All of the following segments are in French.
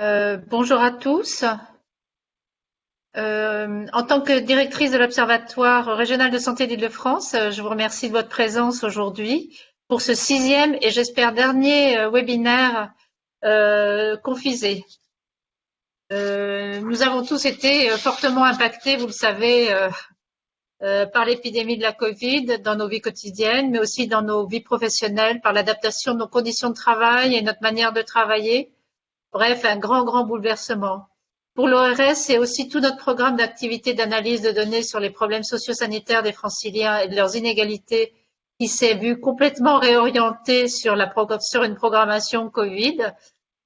Euh, bonjour à tous. Euh, en tant que directrice de l'Observatoire régional de santé d'Île-de-France, euh, je vous remercie de votre présence aujourd'hui pour ce sixième et j'espère dernier webinaire confisé. nous avons tous été fortement impactés, vous le savez, par l'épidémie de la Covid dans nos vies quotidiennes, mais aussi dans nos vies professionnelles, par l'adaptation de nos conditions de travail et notre manière de travailler Bref, un grand, grand bouleversement. Pour l'ORS, c'est aussi tout notre programme d'activité d'analyse de données sur les problèmes sociosanitaires des franciliens et de leurs inégalités qui s'est vu complètement réorienté sur, la, sur une programmation Covid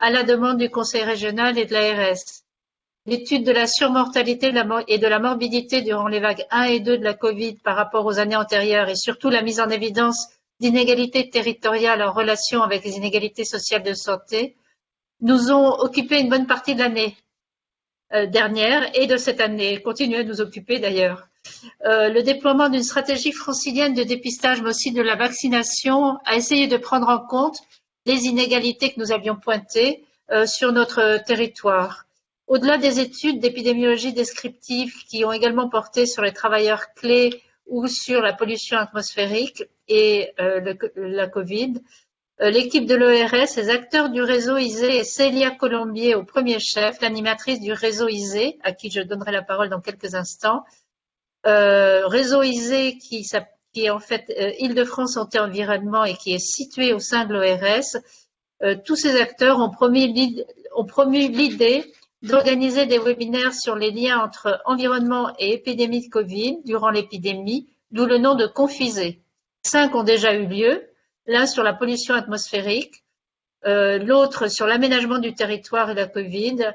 à la demande du Conseil régional et de l'ARS. L'étude de la surmortalité et de la morbidité durant les vagues 1 et 2 de la Covid par rapport aux années antérieures et surtout la mise en évidence d'inégalités territoriales en relation avec les inégalités sociales de santé nous ont occupé une bonne partie de l'année euh, dernière et de cette année, continuent à nous occuper d'ailleurs. Euh, le déploiement d'une stratégie francilienne de dépistage, mais aussi de la vaccination, a essayé de prendre en compte les inégalités que nous avions pointées euh, sur notre territoire. Au-delà des études d'épidémiologie descriptive qui ont également porté sur les travailleurs clés ou sur la pollution atmosphérique et la Covid, l'équipe de l'ORS, les acteurs du réseau ISE et Célia Colombier au premier chef, l'animatrice du réseau ISE, à qui je donnerai la parole dans quelques instants. Euh, réseau ISE qui, est en fait euh, Île-de-France Santé Environnement et qui est situé au sein de l'ORS. tous ces acteurs ont promu l'idée d'organiser des webinaires sur les liens entre environnement et épidémie de Covid durant l'épidémie, d'où le nom de Confisé. Cinq ont déjà eu lieu, l'un sur la pollution atmosphérique, euh, l'autre sur l'aménagement du territoire et la Covid,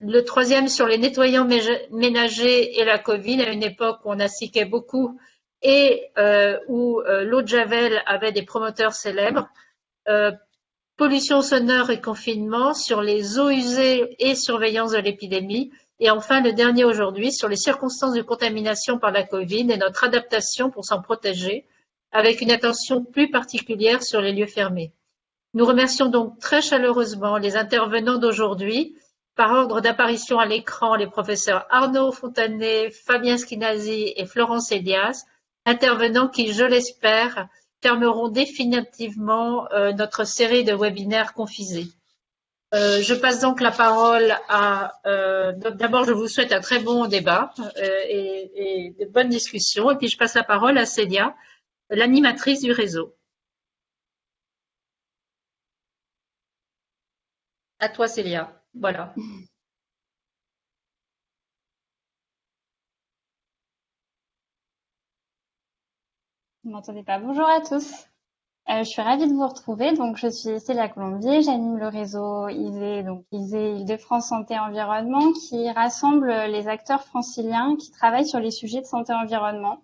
le troisième sur les nettoyants ménagers et la Covid, à une époque où on assiquait beaucoup et euh, où euh, l'eau de Javel avait des promoteurs célèbres, pollution sonore et confinement sur les eaux usées et surveillance de l'épidémie, et enfin le dernier aujourd'hui sur les circonstances de contamination par la Covid et notre adaptation pour s'en protéger, avec une attention plus particulière sur les lieux fermés. Nous remercions donc très chaleureusement les intervenants d'aujourd'hui, par ordre d'apparition à l'écran, les professeurs Arnaud Fontanet, Fabien Schinazi et Florence Elias, intervenants qui, je l'espère, fermeront définitivement euh, notre série de webinaires confisés. Euh, je passe donc la parole à... Euh, d'abord, je vous souhaite un très bon débat et, et, de bonnes discussions. Et puis, je passe la parole à Célia l'animatrice du réseau. À toi, Célia. Voilà. Vous m'entendez pas Bonjour à tous. Euh, je suis ravie de vous retrouver. Donc, je suis Célia Colombier. J'anime le réseau ISE, donc ISE Île-de-France Santé Environnement, qui rassemble les acteurs franciliens qui travaillent sur les sujets de santé environnement.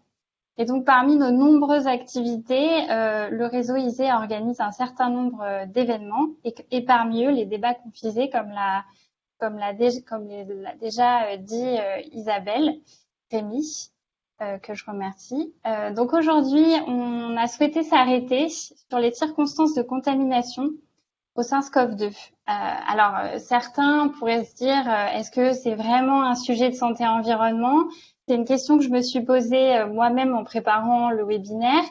Et donc, parmi nos nombreuses activités, euh, le réseau ISE organise un certain nombre euh, d'événements et, parmi eux, les débats confisés, comme l'a comme l'a déjà euh, dit Isabelle Rémy, que je remercie. donc aujourd'hui, on a souhaité s'arrêter sur les circonstances de contamination au SARS-CoV-2. alors, certains pourraient se dire, est-ce que c'est vraiment un sujet de santé-environnement c'est une question que je me suis posée euh, moi-même en préparant le webinaire.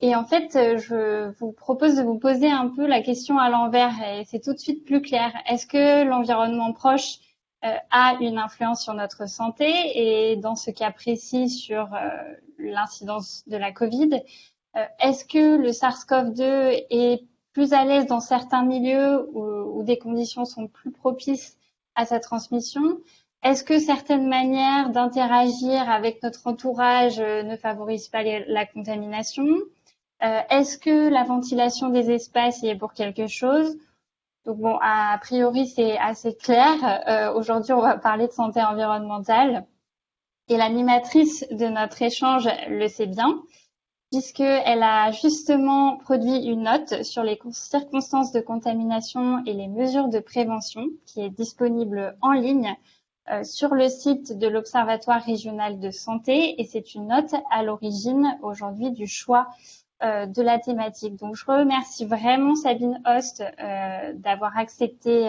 Et en fait, euh, je vous propose de vous poser un peu la question à l'envers et c'est tout de suite plus clair. Est-ce que l'environnement proche euh, a une influence sur notre santé et dans ce cas précis sur l'incidence de la Covid Est-ce que le SARS-CoV-2 est plus à l'aise dans certains milieux où, où des conditions sont plus propices à sa transmission est-ce que certaines manières d'interagir avec notre entourage euh, ne favorisent pas la contamination? Euh, Est-ce que la ventilation des espaces y est pour quelque chose? Donc bon, a priori c'est assez clair. Euh, aujourd'hui, on va parler de santé environnementale. Et l'animatrice de notre échange le sait bien, puisqu'elle a justement produit une note sur les circonstances de contamination et les mesures de prévention qui est disponible en ligne euh, sur le site de l'Observatoire régional de santé et c'est une note à l'origine aujourd'hui du choix de la thématique. Donc, je remercie vraiment Sabine Host d'avoir accepté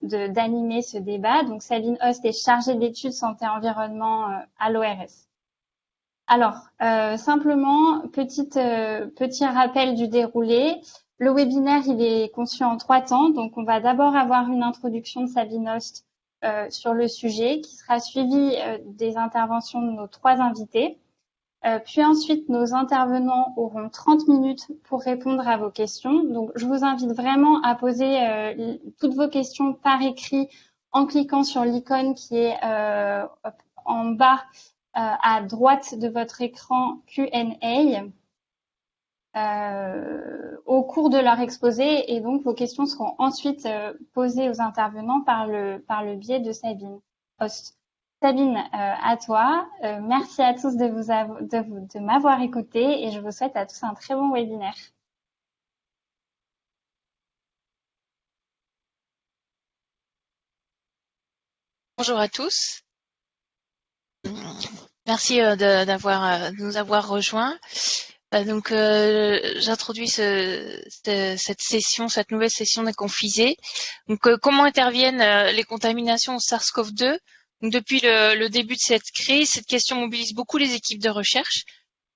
d'animer ce débat. Donc, Sabine Host est chargée d'études santé-environnement à l'ORS. Alors, simplement, petite, petit rappel du déroulé. Le webinaire, il est conçu en trois temps. Donc, on va d'abord avoir une introduction de Sabine Host euh, sur le sujet qui sera suivie euh, des interventions de nos trois invités. Euh, puis ensuite, nos intervenants auront 30 minutes pour répondre à vos questions. Donc, je vous invite vraiment à poser toutes vos questions par écrit en cliquant sur l'icône qui est en bas à droite de votre écran Q&A. Euh, au cours de leur exposé et donc vos questions seront ensuite euh, posées aux intervenants par le, par le biais de Sabine Host. Sabine, euh, à toi. merci à tous de, de, m'avoir écouté et je vous souhaite à tous un très bon webinaire. Bonjour à tous. Merci de nous avoir rejoints. Euh, donc, euh, j'introduis ce, cette session, cette nouvelle session des confisés. Donc, euh, comment interviennent les contaminations au SARS-CoV-2 Depuis le, début de cette crise, cette question mobilise beaucoup les équipes de recherche.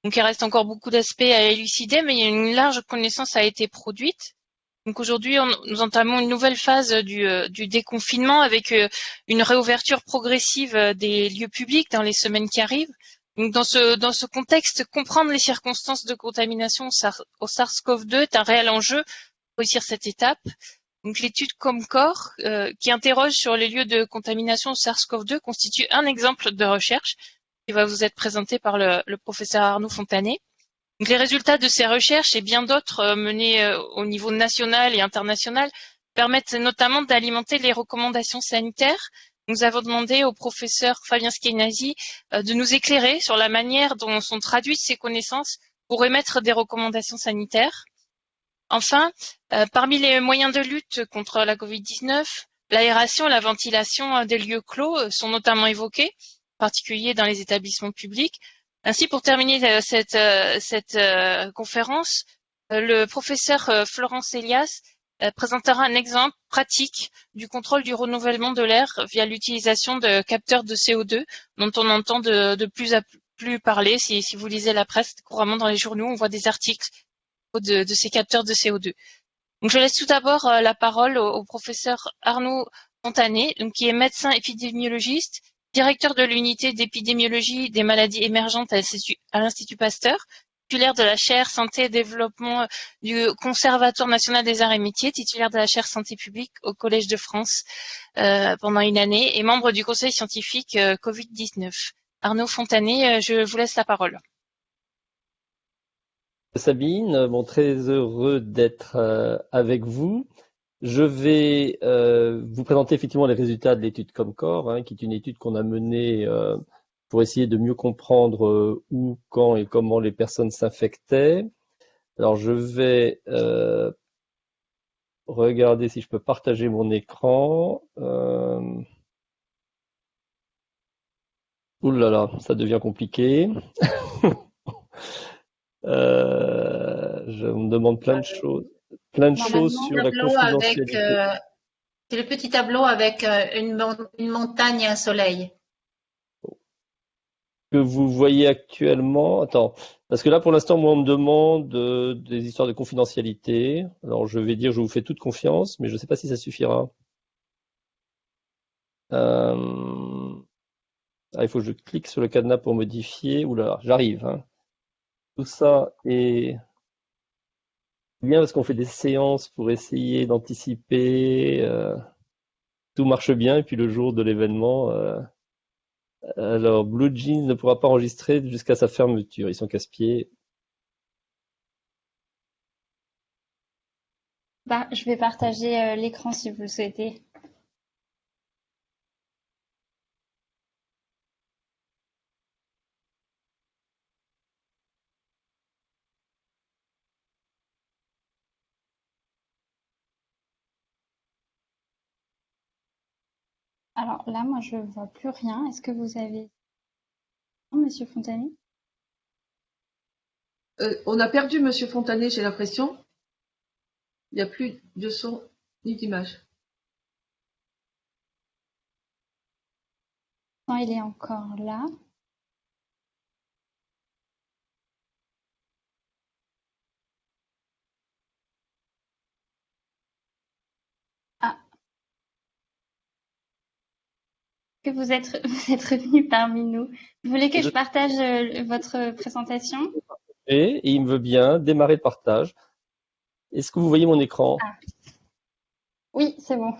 Donc, il reste encore beaucoup d'aspects à élucider, mais une large connaissance a été produite. Donc aujourd'hui, nous entamons une nouvelle phase du déconfinement avec une réouverture progressive des lieux publics dans les semaines qui arrivent. Donc dans ce, dans ce contexte, comprendre les circonstances de contamination au SARS-CoV-2 est un réel enjeu pour réussir cette étape. Donc l'étude Comcor, euh, qui interroge sur les lieux de contamination au SARS-CoV-2, constitue un exemple de recherche qui va vous être présenté par le, professeur Arnaud Fontanet. Donc, les résultats de ces recherches et bien d'autres euh, menées euh, au niveau national et international permettent notamment d'alimenter les recommandations sanitaires nous avons demandé au professeur Fabien Skenazi euh, de nous éclairer sur la manière dont sont traduites ces connaissances pour émettre des recommandations sanitaires. Enfin, euh, parmi les moyens de lutte contre la Covid-19, l'aération et la ventilation euh, des lieux clos sont notamment évoqués, en particulier dans les établissements publics. Ainsi, pour terminer cette, conférence, le professeur Florence Elias présentera un exemple pratique du contrôle du renouvellement de l'air via l'utilisation de capteurs de CO2 dont on entend de, plus à plus parler. Si, vous lisez la presse couramment dans les journaux, on voit des articles de, ces capteurs de CO2. Donc, je laisse tout d'abord euh, la parole au, professeur Arnaud Montanet, qui est médecin épidémiologiste, directeur de l'unité d'épidémiologie des maladies émergentes à l'Institut Pasteur, titulaire de la chaire Santé et Développement du Conservatoire national des arts et métiers, titulaire de la chaire Santé publique au Collège de France euh, pendant une année et membre du conseil scientifique euh, Covid-19. Arnaud Fontanet, euh, je vous laisse la parole. Sabine, bon, très heureux d'être avec vous. Je vais vous présenter effectivement les résultats de l'étude Comcor, hein, qui est une étude qu'on a menée pour essayer de mieux comprendre euh, où, quand et comment les personnes s'infectaient. Alors je vais euh, regarder si je peux partager mon écran. Euh... Ouh là là, ça devient compliqué. euh, je me demande plein de choses, plein de choses sur la confidentialité. C'est le petit tableau avec une, une montagne et un soleil que vous voyez actuellement Attends, parce que là, pour l'instant, moi, on me demande euh, des histoires de confidentialité. Alors, je vais dire, je vous fais toute confiance, mais je ne sais pas si ça suffira. Euh, ah, il faut que je clique sur le cadenas pour modifier. Ouh là, j'arrive. Hein. Tout ça est bien parce qu'on fait des séances pour essayer d'anticiper. Euh, tout marche bien, et puis le jour de l'événement, alors, Blue Jeans ne pourra pas enregistrer jusqu'à sa fermeture. Ils sont casse-pieds. Bah, je vais partager euh, l'écran si vous le souhaitez. Alors là, moi, je vois plus rien. Est-ce que vous avez... Monsieur Fontanet Euh, on a perdu Monsieur Fontanet, j'ai l'impression. Il n'y a plus de son ni d'image. Non, il est encore là. Que vous êtes, vous êtes revenu parmi nous. Vous voulez que je, Je- partage euh, votre présentation? Et il me veut bien démarrer le partage. Est-ce que vous voyez mon écran? Oui, c'est bon.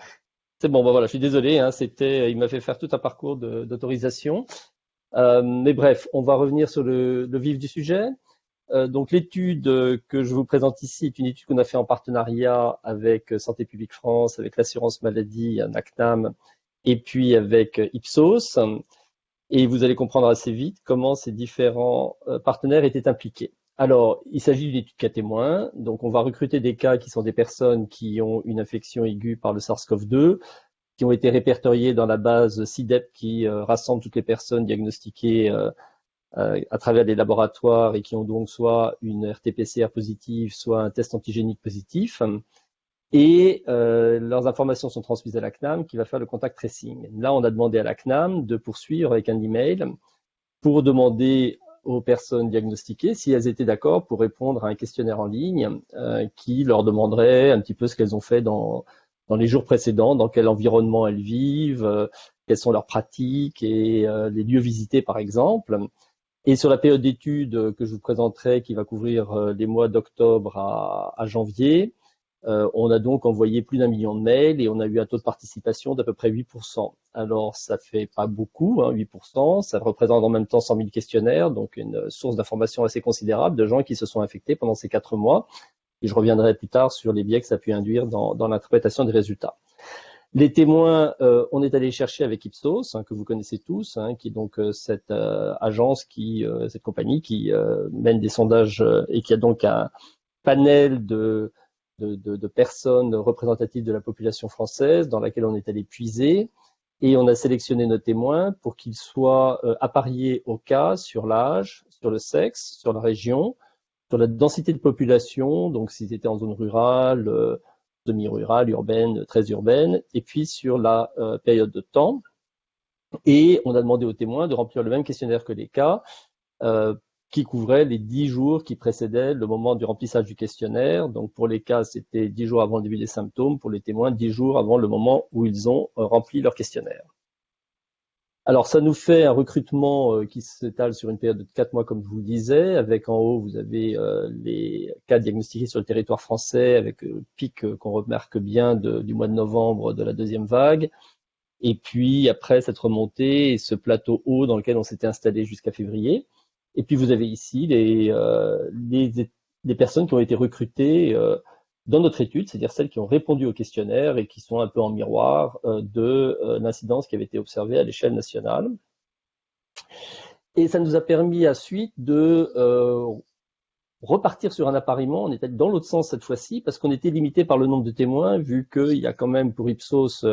C'est bon, bah voilà, je suis désolé, hein, c'était, il m'a fait faire tout un parcours d'autorisation. Euh, mais bref, on va revenir sur le, le vif du sujet. Euh, donc l'étude que je vous présente ici est une étude qu'on a fait en partenariat avec Santé publique France, avec l'assurance maladie, NACNAM, et puis avec euh, Ipsos. Et vous allez comprendre assez vite comment ces différents euh, partenaires étaient impliqués. Alors, il s'agit d'une étude cas témoin. Donc, on va recruter des cas qui sont des personnes qui ont une infection aiguë par le SARS-CoV-2, qui ont été répertoriées dans la base CIDEP qui euh, rassemble toutes les personnes diagnostiquées à travers des laboratoires et qui ont donc soit une RT-PCR positive, soit un test antigénique positif. Et euh, leurs informations sont transmises à la CNAM qui va faire le contact tracing. Là, on a demandé à la CNAM de poursuivre avec un email pour demander aux personnes diagnostiquées si elles étaient d'accord pour répondre à un questionnaire en ligne euh, qui leur demanderait un petit peu ce qu'elles ont fait dans, dans les jours précédents, dans quel environnement elles vivent, euh, quelles sont leurs pratiques et euh, les lieux visités par exemple. Et sur la période d'études que je vous présenterai, qui va couvrir euh, les mois d'octobre à, à janvier, euh, on a donc envoyé plus d'un million de mails et on a eu un taux de participation d'à peu près 8%. Alors, ça fait pas beaucoup, hein, 8%. Ça représente en même temps 100 000 questionnaires, donc une source d'information assez considérable de gens qui se sont infectés pendant ces quatre mois. Et je reviendrai plus tard sur les biais que ça a pu induire dans, l'interprétation des résultats. Les témoins, euh, on est allé chercher avec Ipsos, hein, que vous connaissez tous, hein, qui est donc euh, cette agence, qui, cette compagnie qui mène des sondages et qui a donc un panel de, de, personnes représentatives de la population française dans laquelle on est allé puiser. Et on a sélectionné nos témoins pour qu'ils soient euh, appariés au cas sur l'âge, sur le sexe, sur la région, sur la densité de population, donc s'ils étaient en zone rurale, euh, semi-rurale, urbaine, très urbaine, et puis sur la euh, période de temps. Et on a demandé aux témoins de remplir le même questionnaire que les cas, euh, qui couvrait les dix jours qui précédaient le moment du remplissage du questionnaire. Donc pour les cas, c'était dix jours avant le début des symptômes, pour les témoins, dix jours avant le moment où ils ont euh, rempli leur questionnaire. Alors, ça nous fait un recrutement euh, qui s'étale sur une période de quatre mois, comme je vous le disais. Avec en haut, vous avez euh, les cas diagnostiqués sur le territoire français, avec le pic qu'on remarque bien du mois de novembre de la deuxième vague. Et puis après, cette remontée et ce plateau haut dans lequel on s'était installé jusqu'à février. Et puis vous avez ici les, euh, les, personnes qui ont été recrutées euh, dans notre étude, c'est-à-dire celles qui ont répondu au questionnaire et qui sont un peu en miroir euh, de l'incidence qui avait été observée à l'échelle nationale. Et ça nous a permis à suite de repartir sur un appariement. On était dans l'autre sens cette fois-ci parce qu'on était limité par le nombre de témoins, vu qu'il y a quand même pour Ipsos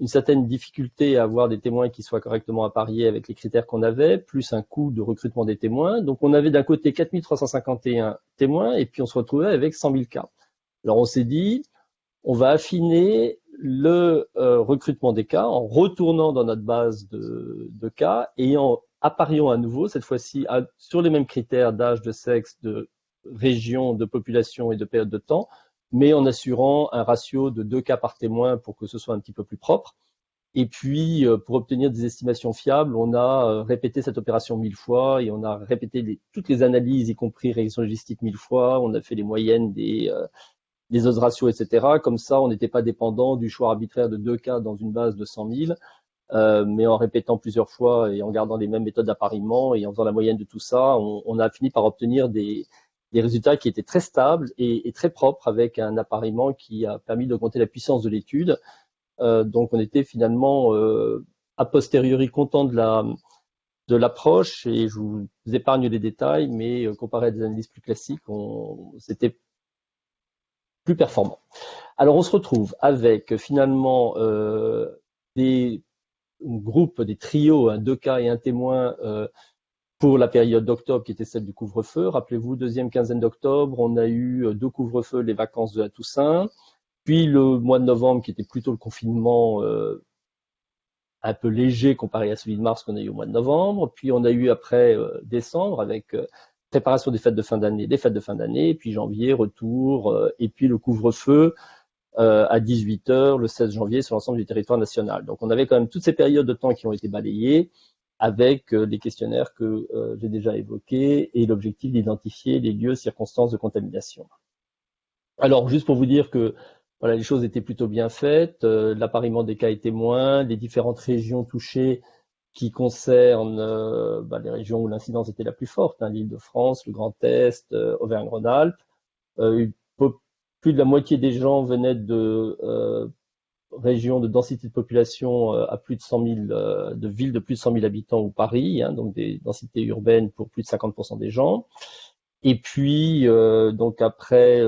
une certaine difficulté à avoir des témoins qui soient correctement appariés avec les critères qu'on avait, plus un coût de recrutement des témoins. Donc on avait d'un côté 4351 témoins et puis on se retrouvait avec 100 000 cas. Alors on s'est dit, on va affiner le euh, recrutement des cas en retournant dans notre base de, cas et en appariant à nouveau, cette fois-ci sur les mêmes critères d'âge, de sexe, de région, de population et de période de temps, mais en assurant un ratio de deux cas par témoin pour que ce soit un petit peu plus propre. Et puis, euh, pour obtenir des estimations fiables, on a euh, répété cette opération mille fois et on a répété les- toutes les analyses, y compris régression logistique mille fois. On a fait les moyennes des, euh, des odds ratios, etc. Comme ça, on n'était pas dépendant du choix arbitraire de deux cas dans une base de 100 000, euh, mais en répétant plusieurs fois et en gardant les mêmes méthodes d'appariement et en faisant la moyenne de tout ça, on, on a fini par obtenir des, des résultats qui étaient très stables et, très propres avec un appariement qui a permis d'augmenter la puissance de l'étude. Euh, donc, on était finalement euh, a posteriori content de la de l'approche et je vous épargne les détails, mais euh, comparé à des analyses plus classiques, c'était plus performant. Alors on se retrouve avec finalement des groupes, des trios, un deux cas et un témoin pour la période d'octobre qui était celle du couvre-feu. Rappelez-vous, deuxième quinzaine d'octobre, on a eu euh, deux couvre-feux, les vacances de la Toussaint, puis le mois de novembre qui était plutôt le confinement euh, un peu léger comparé à celui de mars qu'on a eu au mois de novembre, puis on a eu après euh, décembre avec préparation des fêtes de fin d'année, des fêtes de fin d'année, puis janvier, retour, et puis le couvre-feu à 18h le 16 janvier sur l'ensemble du territoire national. Donc on avait quand même toutes ces périodes de temps qui ont été balayées avec euh, les questionnaires que euh, j'ai déjà évoqués et l'objectif d'identifier les lieux, circonstances de contamination. Alors, juste pour vous dire que voilà, les choses étaient plutôt bien faites, euh, l'appariement des cas est témoin, les différentes régions touchées qui concernent bah, les régions où l'incidence était la plus forte, hein, l'île de France, le Grand Est, Auvergne-Rhône-Alpes. plus de la moitié des gens venaient de région de densité de population euh, à plus de 100 000, euh, de villes de plus de 100 000 habitants ou Paris, hein, donc des densités urbaines pour plus de 50% des gens. Et puis, euh, donc après,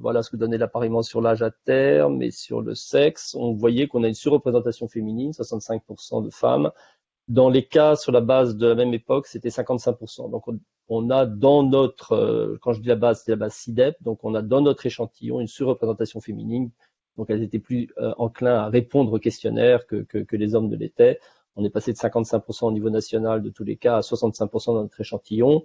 voilà ce que donnait l'appariement sur l'âge à terme et sur le sexe, on voyait qu'on a une surreprésentation féminine, 65% de femmes. Dans les cas sur la base de la même époque, c'était 55%. Donc on, a dans notre, quand je dis la base, c'est la base CIDEP, donc on a dans notre échantillon une surreprésentation féminine donc elles étaient plus euh, enclins à répondre aux questionnaires que, que, les hommes ne l'étaient. On est passé de 55% au niveau national de tous les cas à 65% dans notre échantillon.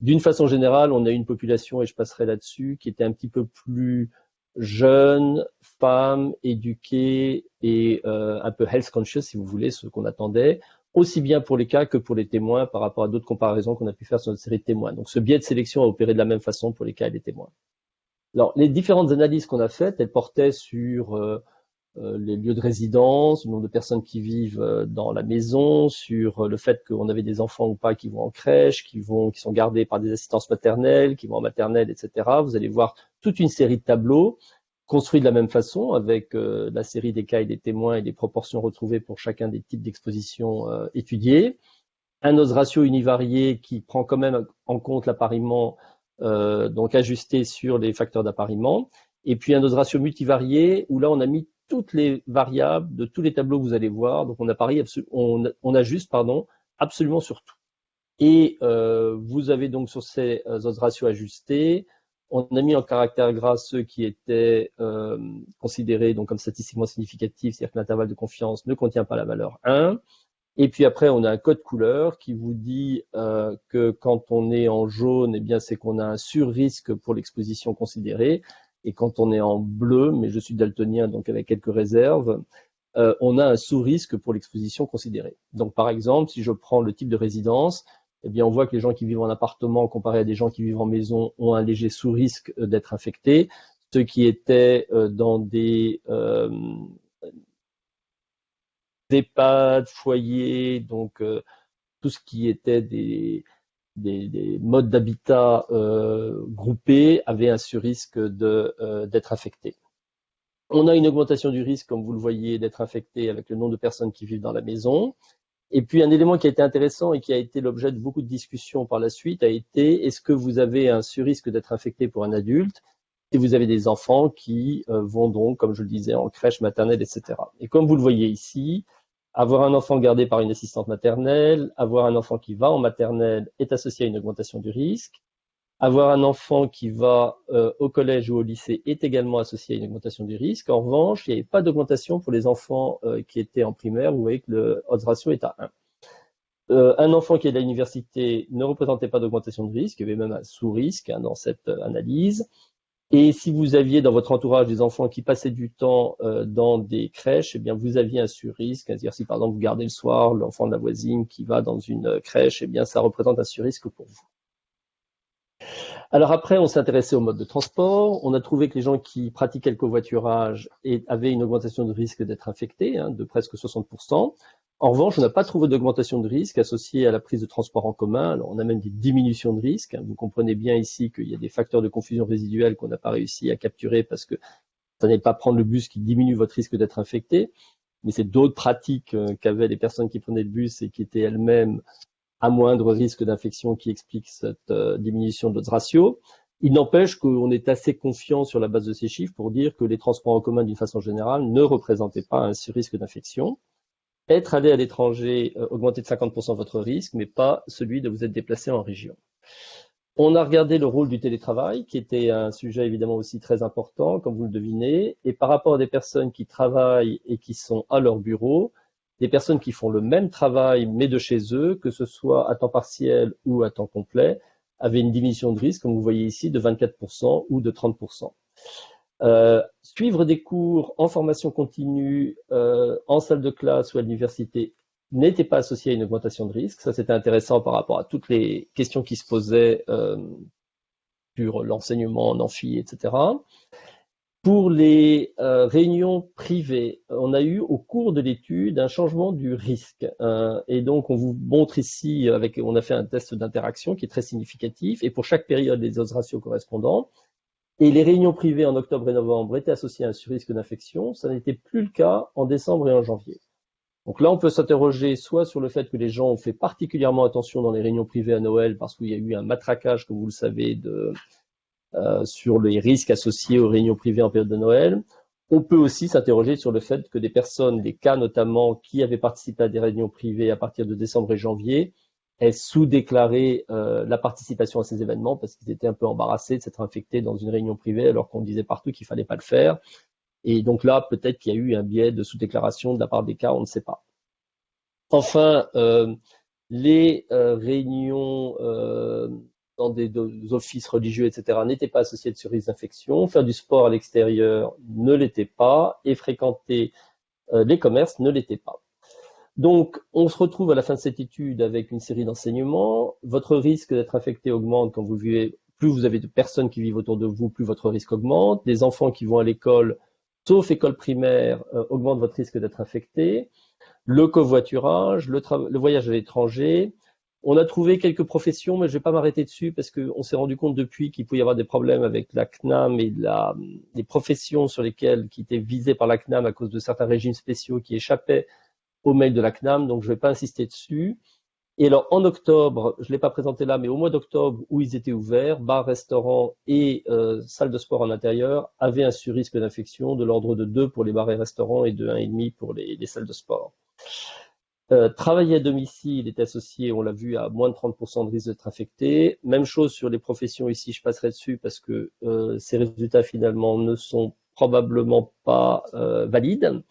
D'une façon générale, on a une population, et je passerai là-dessus, qui était un petit peu plus jeune, femme, éduquée et euh, un peu health conscious, si vous voulez, ce qu'on attendait, aussi bien pour les cas que pour les témoins par rapport à d'autres comparaisons qu'on a pu faire sur notre série de témoins. Donc ce biais de sélection a opéré de la même façon pour les cas et les témoins. Alors, les différentes analyses qu'on a faites, elles portaient sur euh, euh, les lieux de résidence, le nombre de personnes qui vivent euh, dans la maison, sur le fait qu'on avait des enfants ou pas qui vont en crèche, qui vont, qui sont gardés par des assistances maternelles, qui vont en maternelle, etc. Vous allez voir toute une série de tableaux construits de la même façon, avec la série des cas et des témoins et des proportions retrouvées pour chacun des types d'expositions étudiées. Un os ratio univarié qui prend quand même en compte l'appariement donc ajusté sur les facteurs d'appariement. Et puis un dose ratio multivarié où là on a mis toutes les variables de tous les tableaux que vous allez voir. Donc on, on, on ajuste pardon, absolument sur tout. Et euh, vous avez donc sur ces euh, odds ratio ajustés, on a mis en caractère gras ceux qui étaient euh, considérés donc comme statistiquement significatifs, c'est-à-dire que l'intervalle de confiance ne contient pas la valeur 1. Et puis après, on a un code couleur qui vous dit euh, que quand on est en jaune, eh bien, c'est qu'on a un sur-risque pour l'exposition considérée. Et quand on est en bleu, mais je suis daltonien, donc avec quelques réserves, euh, on a un sous-risque pour l'exposition considérée. Donc, par exemple, si je prends le type de résidence, eh bien, on voit que les gens qui vivent en appartement, comparé à des gens qui vivent en maison, ont un léger sous-risque d'être infectés. Ceux qui étaient euh, dans des EHPAD, foyers, donc euh, tout ce qui était des, des, modes d'habitat euh, groupés avait un sur-risque euh, d'être affecté. On a une augmentation du risque, comme vous le voyez, d'être infecté avec le nombre de personnes qui vivent dans la maison. Et puis un élément qui a été intéressant et qui a été l'objet de beaucoup de discussions par la suite a été est-ce que vous avez un sur-risque d'être infecté pour un adulte? Et vous avez des enfants qui vont donc, comme je le disais, en crèche maternelle, etc. Et comme vous le voyez ici, avoir un enfant gardé par une assistante maternelle, avoir un enfant qui va en maternelle est associé à une augmentation du risque. Avoir un enfant qui va euh, au collège ou au lycée est également associé à une augmentation du risque. En revanche, il n'y avait pas d'augmentation pour les enfants euh, qui étaient en primaire. Vous voyez que le odds ratio est à 1. Euh, un enfant qui est à l'université ne représentait pas d'augmentation de risque, il y avait même un sous-risque hein, dans cette analyse. Et si vous aviez dans votre entourage des enfants qui passaient du temps euh, dans des crèches, eh bien vous aviez un sur-risque. C'est-à-dire si par exemple vous gardez le soir l'enfant de la voisine qui va dans une euh, crèche, eh bien ça représente un sur-risque pour vous. Alors après, on s'est intéressé au mode de transport. On a trouvé que les gens qui pratiquaient le covoiturage avaient une augmentation de risque d'être infectés, hein, de presque 60%. En revanche, on n'a pas trouvé d'augmentation de risque associée à la prise de transport en commun. On a même des diminutions de risque. Vous comprenez bien ici qu'il y a des facteurs de confusion résiduelle qu'on n'a pas réussi à capturer parce que ça n'est pas prendre le bus qui diminue votre risque d'être infecté, mais c'est d'autres pratiques euh, qu'avaient les personnes qui prenaient le bus et qui étaient elles-mêmes à moindre risque d'infection qui expliquent cette euh, diminution de notre ratio. Il n'empêche qu'on est assez confiant sur la base de ces chiffres pour dire que les transports en commun, d'une façon générale, ne représentaient pas un risque d'infection. Être allé à l'étranger euh, augmentait de 50% votre risque, mais pas celui de vous être déplacé en région. On a regardé le rôle du télétravail, qui était un sujet évidemment aussi très important, comme vous le devinez, et par rapport à des personnes qui travaillent et qui sont à leur bureau, des personnes qui font le même travail mais de chez eux, que ce soit à temps partiel ou à temps complet, avaient une diminution de risque, comme vous voyez ici, de 24% ou de 30%. Euh, suivre des cours en formation continue, euh, en salle de classe ou à l'université n'était pas associé à une augmentation de risque. Ça, c'était intéressant par rapport à toutes les questions qui se posaient euh, sur l'enseignement en amphi, etc. Pour les réunions privées, on a eu au cours de l'étude un changement du risque. Euh, et donc, on vous montre ici, avec, on a fait un test d'interaction qui est très significatif. Et pour chaque période, les odds ratios correspondants. Et les réunions privées en octobre et novembre étaient associées à un surrisque d'infection. Ça n'était plus le cas en décembre et en janvier. Donc là, on peut s'interroger soit sur le fait que les gens ont fait particulièrement attention dans les réunions privées à Noël parce qu'il y a eu un matraquage, comme vous le savez, euh, sur les risques associés aux réunions privées en période de Noël. On peut aussi s'interroger sur le fait que des personnes, des cas notamment, qui avaient participé à des réunions privées à partir de décembre et janvier, aient sous-déclaré euh, la participation à ces événements parce qu'ils étaient un peu embarrassés de s'être infectés dans une réunion privée alors qu'on disait partout qu'il fallait pas le faire. Et donc là, peut-être qu'il y a eu un biais de sous-déclaration de la part des cas, on ne sait pas. Enfin, euh, les euh, réunions dans des, offices religieux, etc., n'étaient pas associées de risque d'infection. Faire du sport à l'extérieur ne l'était pas. Et fréquenter les commerces ne l'était pas. Donc, on se retrouve à la fin de cette étude avec une série d'enseignements. Votre risque d'être infecté augmente quand vous vivez, plus vous avez de personnes qui vivent autour de vous, plus votre risque augmente. Des enfants qui vont à l'école sauf école primaire, euh, augmente votre risque d'être infecté. Le covoiturage, le, le voyage à l'étranger. On a trouvé quelques professions, mais je ne vais pas m'arrêter dessus parce qu'on s'est rendu compte depuis qu'il pouvait y avoir des problèmes avec la CNAM et la, les professions sur lesquelles qui étaient visées par la CNAM à cause de certains régimes spéciaux qui échappaient au mail de la CNAM, donc je ne vais pas insister dessus. Et alors, en octobre, je ne l'ai pas présenté là, mais au mois d'octobre, où ils étaient ouverts, bars, restaurants et euh, salles de sport en intérieur avaient un surrisque d'infection de l'ordre de 2 pour les bars et restaurants et de 1,5 pour les, salles de sport. Euh, travailler à domicile est associé, on l'a vu, à moins de 30% de risque d'être infecté. Même chose sur les professions ici, je passerai dessus parce que euh, ces résultats finalement ne sont probablement pas valides.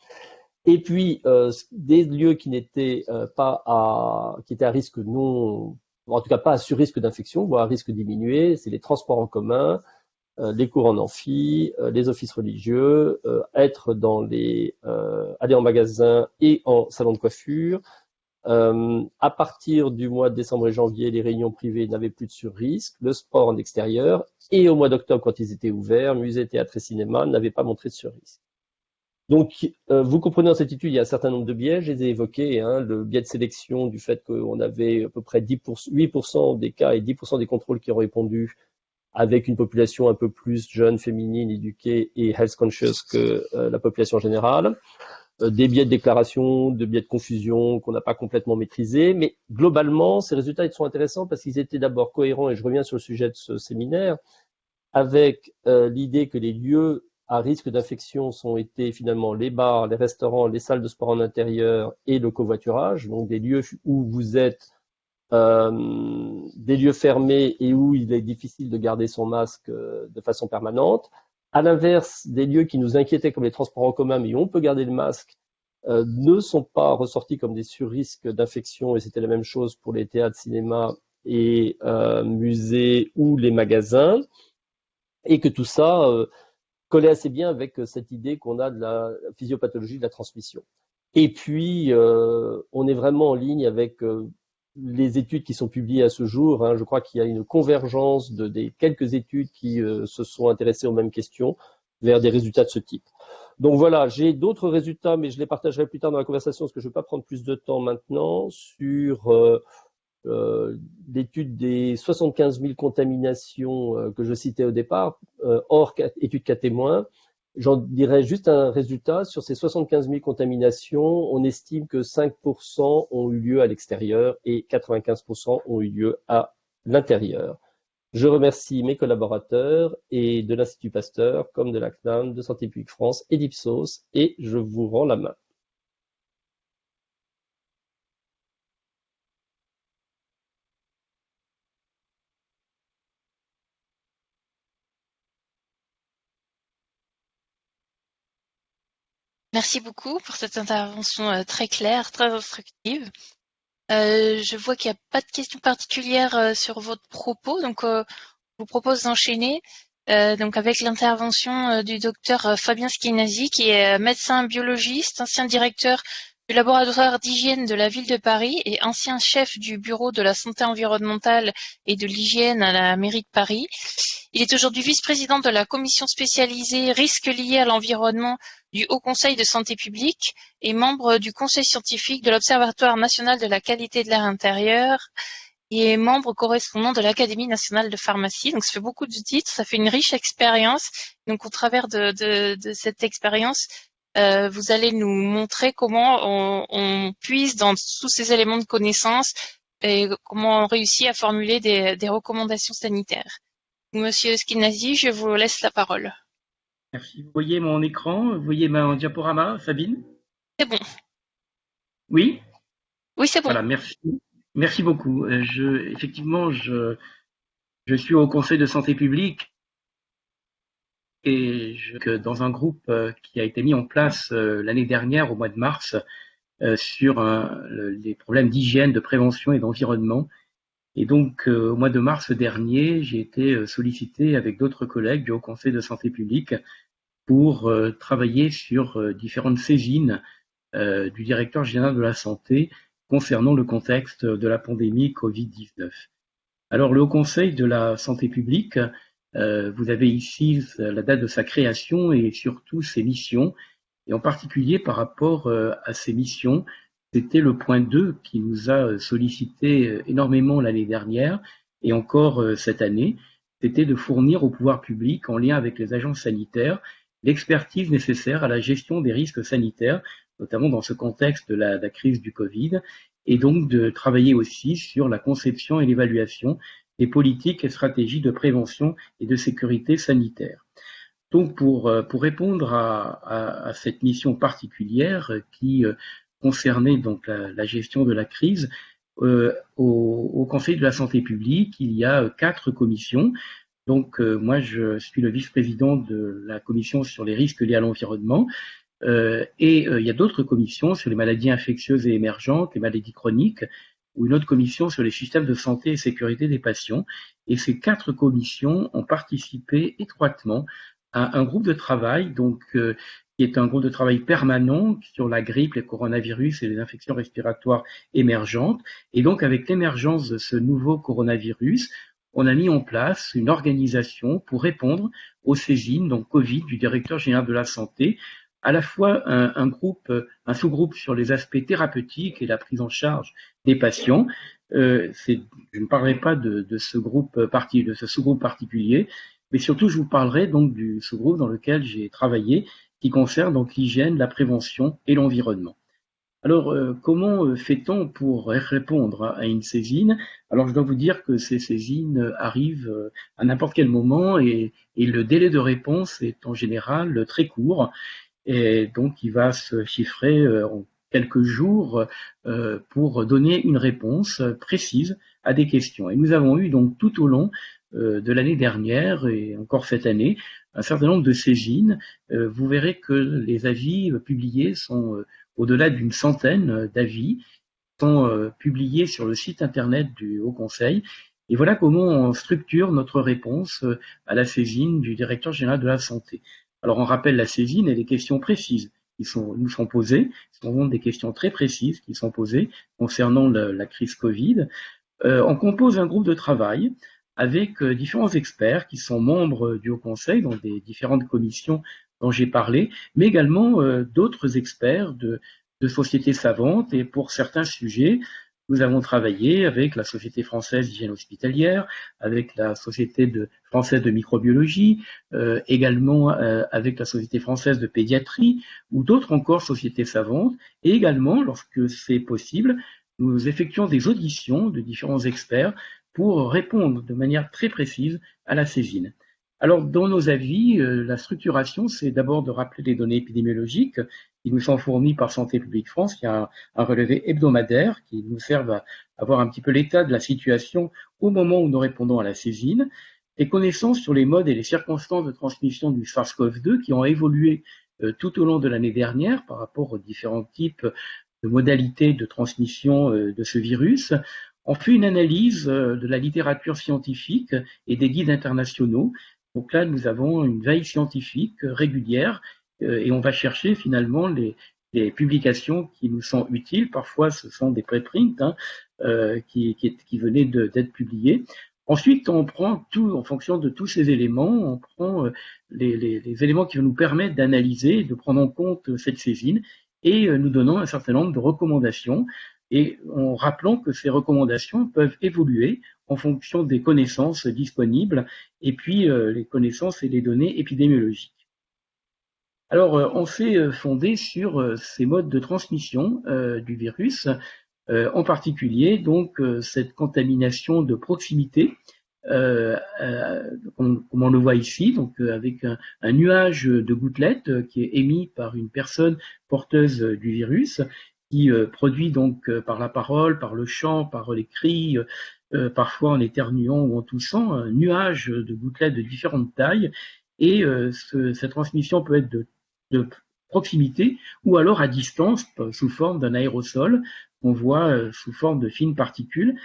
Et puis euh, des lieux qui n'étaient euh, pas à, qui étaient à risque non, en tout cas pas à sur-risque d'infection, voire à risque diminué, c'est les transports en commun, euh, les cours en amphi, les offices religieux, être dans les, aller en magasin et en salon de coiffure. à partir du mois de décembre et janvier, les réunions privées n'avaient plus de sur-risque, le sport en extérieur, et au mois d'octobre, quand ils étaient ouverts, musées, théâtre et cinéma n'avaient pas montré de sur-risque. Donc, euh, vous comprenez dans cette étude, il y a un certain nombre de biais, je les ai évoqués, hein, le biais de sélection du fait qu'on avait à peu près 10%, 8% des cas et 10% des contrôles qui ont répondu avec une population un peu plus jeune, féminine, éduquée et health conscious que euh, la population générale. Euh, des biais de déclaration, de biais de confusion qu'on n'a pas complètement maîtrisés, mais globalement, ces résultats sont intéressants parce qu'ils étaient d'abord cohérents, et je reviens sur le sujet de ce séminaire, avec l'idée que les lieux à risque d'infection sont été finalement les bars, les restaurants, les salles de sport en intérieur et le covoiturage, donc des lieux où vous êtes euh, des lieux fermés et où il est difficile de garder son masque euh, de façon permanente. À l'inverse, des lieux qui nous inquiétaient comme les transports en commun, mais où on peut garder le masque, euh, ne sont pas ressortis comme des surrisques d'infection, et c'était la même chose pour les théâtres, cinéma et musées ou les magasins, et que tout ça collait assez bien avec euh, cette idée qu'on a de la physiopathologie de la transmission. Et puis, euh, on est vraiment en ligne avec euh, les études qui sont publiées à ce jour. Hein. Je crois qu'il y a une convergence de, des quelques études qui se sont intéressées aux mêmes questions vers des résultats de ce type. Donc voilà, j'ai d'autres résultats, mais je les partagerai plus tard dans la conversation parce que je ne vais pas prendre plus de temps maintenant sur l'étude des 75 000 contaminations euh, que je citais au départ, euh, hors étude cas témoins, j'en dirais juste un résultat. Sur ces 75 000 contaminations, on estime que 5% ont eu lieu à l'extérieur et 95% ont eu lieu à l'intérieur. Je remercie mes collaborateurs et de l'Institut Pasteur, comme de la CNAM, de Santé publique France et d'Ipsos, et je vous rends la main. Merci beaucoup pour cette intervention euh, très claire, très instructive. Euh, je vois qu'il n'y a pas de questions particulières euh, sur votre propos, donc je vous propose d'enchaîner avec l'intervention du docteur Fabien Skinazi, qui est médecin biologiste, ancien directeur du laboratoire d'hygiène de la ville de Paris et ancien chef du bureau de la santé environnementale et de l'hygiène à la mairie de Paris. Il est aujourd'hui vice-président de la commission spécialisée risques liés à l'environnement du Haut Conseil de santé publique et membre du conseil scientifique de l'Observatoire national de la qualité de l'air intérieur et membre correspondant de l'Académie nationale de pharmacie. Donc ça fait beaucoup de titres, ça fait une riche expérience. Donc au travers de, de cette expérience, euh, vous allez nous montrer comment on, on, puise dans tous ces éléments de connaissance et comment on réussit à formuler des, des recommandations sanitaires. Monsieur Skinazi, je vous laisse la parole. Merci. Vous voyez mon écran Vous voyez mon diaporama, Sabine? C'est bon. Oui? Oui, c'est bon. Voilà, merci. Merci beaucoup. Euh, je, effectivement, je, je suis au Conseil de santé publique et je, dans un groupe euh, qui a été mis en place euh, l'année dernière au mois de mars euh, sur les problèmes d'hygiène, de prévention et d'environnement. Et donc au mois de mars dernier, j'ai été sollicité avec d'autres collègues du Haut Conseil de santé publique pour travailler sur différentes saisines du directeur général de la santé concernant le contexte de la pandémie Covid-19. Alors le Haut Conseil de la santé publique euh, vous avez ici la date de sa création et surtout ses missions. Et en particulier par rapport euh, à ses missions, c'était le point 2 qui nous a sollicité euh, énormément l'année dernière et encore cette année. C'était de fournir au pouvoir public, en lien avec les agences sanitaires, l'expertise nécessaire à la gestion des risques sanitaires, notamment dans ce contexte de la crise du Covid, et donc de travailler aussi sur la conception et l'évaluation des politiques et stratégies de prévention et de sécurité sanitaire. Donc pour, euh, répondre à, cette mission particulière qui euh, concernait donc la, gestion de la crise, euh, au, Conseil de la santé publique, il y a quatre commissions. Donc moi, je suis le vice-président de la commission sur les risques liés à l'environnement. et il y a d'autres commissions sur les maladies infectieuses et émergentes, les maladies chroniques, ou une autre commission sur les systèmes de santé et sécurité des patients. Et ces quatre commissions ont participé étroitement à un groupe de travail, donc euh, qui est un groupe de travail permanent sur la grippe, les coronavirus et les infections respiratoires émergentes. Et donc, avec l'émergence de ce nouveau coronavirus, on a mis en place une organisation pour répondre aux saisines, donc Covid, du directeur général de la santé, à la fois un, groupe, un sous-groupe sur les aspects thérapeutiques et la prise en charge des patients. Euh, je ne parlerai pas de, ce groupe parti, de ce sous-groupe particulier, mais surtout je vous parlerai donc du sous-groupe dans lequel j'ai travaillé, qui concerne donc l'hygiène, la prévention et l'environnement. Alors, euh, comment euh, fait-on pour répondre à une saisine? Alors, je dois vous dire que ces saisines arrivent à n'importe quel moment et, et, le délai de réponse est en général très court et donc il va se chiffrer euh, en quelques jours euh, pour donner une réponse précise à des questions. Et nous avons eu donc tout au long euh, de l'année dernière et encore cette année un certain nombre de saisines. Vous verrez que les avis publiés sont au-delà d'une centaine d'avis sont publiés sur le site internet du Haut Conseil. Et voilà comment on structure notre réponse à la saisine du directeur général de la santé. Alors on rappelle la saisine et les questions précises qui nous sont posées, ce sont des questions très précises qui sont posées concernant la crise Covid. Euh, on compose un groupe de travail avec euh, différents experts qui sont membres du Haut Conseil dans des différentes commissions dont j'ai parlé, mais également euh, d'autres experts de sociétés savantes et pour certains sujets, nous avons travaillé avec la Société française d'hygiène hospitalière, avec la Société française de microbiologie, euh, également euh, avec la Société française de pédiatrie ou d'autres encore sociétés savantes. Et également, lorsque c'est possible, nous effectuons des auditions de différents experts pour répondre de manière très précise à la saisine. Alors, dans nos avis, euh, la structuration, c'est d'abord de rappeler les données épidémiologiques qui nous sont fournies par Santé publique France, qui a un, relevé hebdomadaire qui nous servent à avoir un petit peu l'état de la situation au moment où nous répondons à la saisine, et connaissances sur les modes et les circonstances de transmission du SARS-CoV-2 qui ont évolué tout au long de l'année dernière par rapport aux différents types de modalités de transmission de ce virus. On fait une analyse de la littérature scientifique et des guides internationaux. Donc là, nous avons une veille scientifique régulière et on va chercher finalement les, publications qui nous sont utiles. Parfois, ce sont des préprints hein, euh, qui, venaient d'être publiés. Ensuite, on prend tout, en fonction de tous ces éléments, on prend euh, les, éléments qui vont nous permettre d'analyser, de prendre en compte cette saisine, et euh, nous donnons un certain nombre de recommandations, et en rappelant que ces recommandations peuvent évoluer en fonction des connaissances disponibles, et puis euh, les connaissances et les données épidémiologiques. Alors, euh, on s'est euh, fondé sur euh, ces modes de transmission du virus, en particulier donc cette contamination de proximité, comme, on le voit ici, donc avec un, nuage de gouttelettes qui est émis par une personne porteuse du virus, qui produit donc par la parole, par le chant, par les cris, parfois en éternuant ou en toussant, un nuage de gouttelettes de différentes tailles. Et cette transmission peut être de proximité ou alors à distance sous forme d'un aérosol qu'on voit euh, sous forme de fines particules.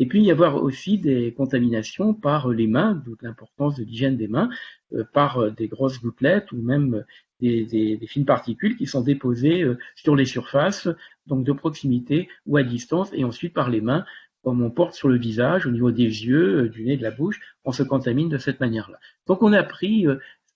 Et puis y avoir aussi des contaminations par les mains, d'où l'importance de l'hygiène des mains, euh, par euh, des grosses gouttelettes ou même des, fines particules qui sont déposées sur les surfaces, donc de proximité ou à distance, et ensuite par les mains, comme on porte sur le visage, au niveau des yeux, du nez, de la bouche, on se contamine de cette manière-là. Donc on a pris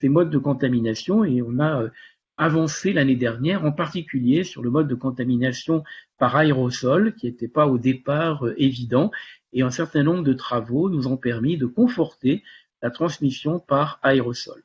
ces modes de contamination et on a avancé l'année dernière, en particulier sur le mode de contamination par aérosol, qui n'était pas au départ euh, évident, et un certain nombre de travaux nous ont permis de conforter la transmission par aérosol.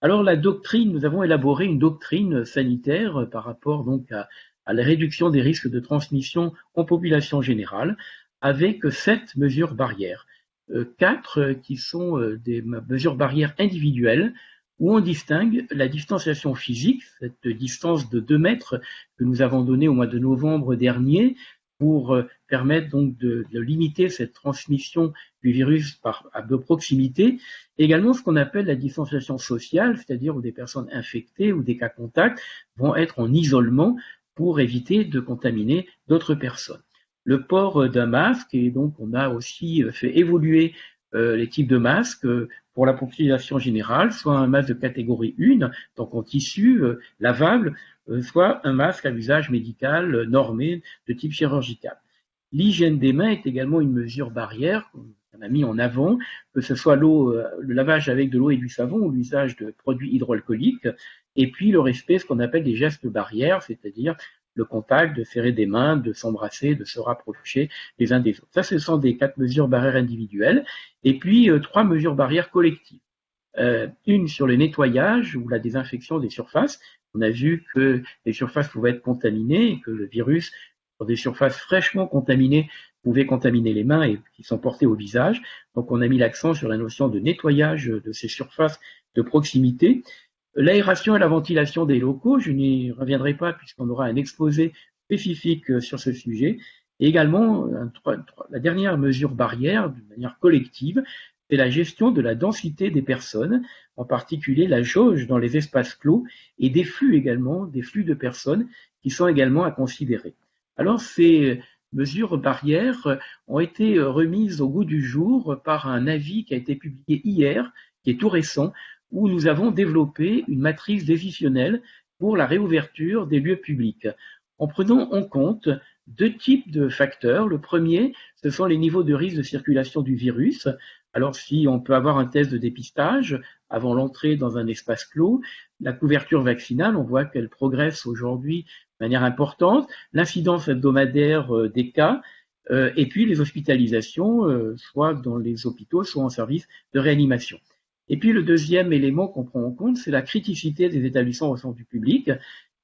Alors la doctrine, nous avons élaboré une doctrine sanitaire euh, par rapport donc à, la réduction des risques de transmission en population générale, avec sept mesures barrières. Euh, quatre qui sont des mesures barrières individuelles où on distingue la distanciation physique, cette distance de 2 mètres que nous avons donnée au mois de novembre dernier pour euh, permettre donc de, limiter cette transmission du virus par de proximité. Également ce qu'on appelle la distanciation sociale, c'est-à-dire où des personnes infectées ou des cas contacts vont être en isolement pour éviter de contaminer d'autres personnes. Le port d'un masque, et donc on a aussi fait évoluer euh, les types de masques euh, pour la population générale, soit un masque de catégorie 1, donc en tissu euh, lavable, soit un masque à usage médical normé de type chirurgical. L'hygiène des mains est également une mesure barrière qu'on a mis en avant, que ce soit l'eau, le lavage avec de l'eau et du savon ou l'usage de produits hydroalcooliques, et puis le respect, ce qu'on appelle des gestes barrières, c'est-à-dire le contact, de serrer des mains, de s'embrasser, de se rapprocher les uns des autres. Ça, ce sont des quatre mesures barrières individuelles. Et puis, euh, trois mesures barrières collectives. Euh, une sur le nettoyage ou la désinfection des surfaces. On a vu que les surfaces pouvaient être contaminées et que le virus, sur des surfaces fraîchement contaminées, pouvait contaminer les mains et qui sont portées au visage. Donc, on a mis l'accent sur la notion de nettoyage de ces surfaces de proximité. L'aération et la ventilation des locaux, je n'y reviendrai pas puisqu'on aura un exposé spécifique euh, sur ce sujet. Et également, la dernière mesure barrière, de manière collective, c'est la gestion de la densité des personnes, en particulier la jauge dans les espaces clos et des flux également, des flux de personnes qui sont également à considérer. Alors ces mesures barrières ont été remises au goût du jour par un avis qui a été publié hier, qui est tout récent, où nous avons développé une matrice décisionnelle pour la réouverture des lieux publics, en prenant en compte deux types de facteurs. Le premier, ce sont les niveaux de risque de circulation du virus. Alors si on peut avoir un test de dépistage avant l'entrée dans un espace clos, la couverture vaccinale, on voit qu'elle progresse aujourd'hui de manière importante, l'incidence hebdomadaire euh, des cas, euh, et puis les hospitalisations, euh, soit dans les hôpitaux, soit en service de réanimation. Et puis le deuxième élément qu'on prend en compte, c'est la criticité des établissements au centre du public,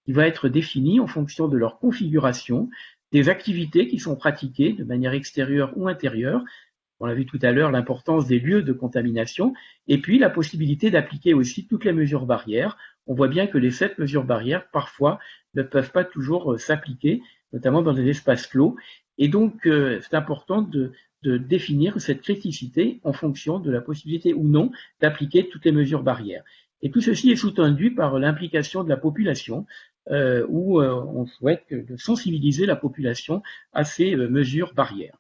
qui va être définie en fonction de leur configuration, des activités qui sont pratiquées de manière extérieure ou intérieure. On l'a vu tout à l'heure, l'importance des lieux de contamination, et puis la possibilité d'appliquer aussi toutes les mesures barrières. On voit bien que les sept mesures barrières, parfois, ne peuvent pas toujours euh, s'appliquer, notamment dans des espaces clos. Et donc, euh, c'est important de, de définir cette criticité en fonction de la possibilité ou non d'appliquer toutes les mesures barrières. Et tout ceci est sous-tendu par l'implication de la population, euh, où euh, on souhaite sensibiliser la population à ces euh, mesures barrières.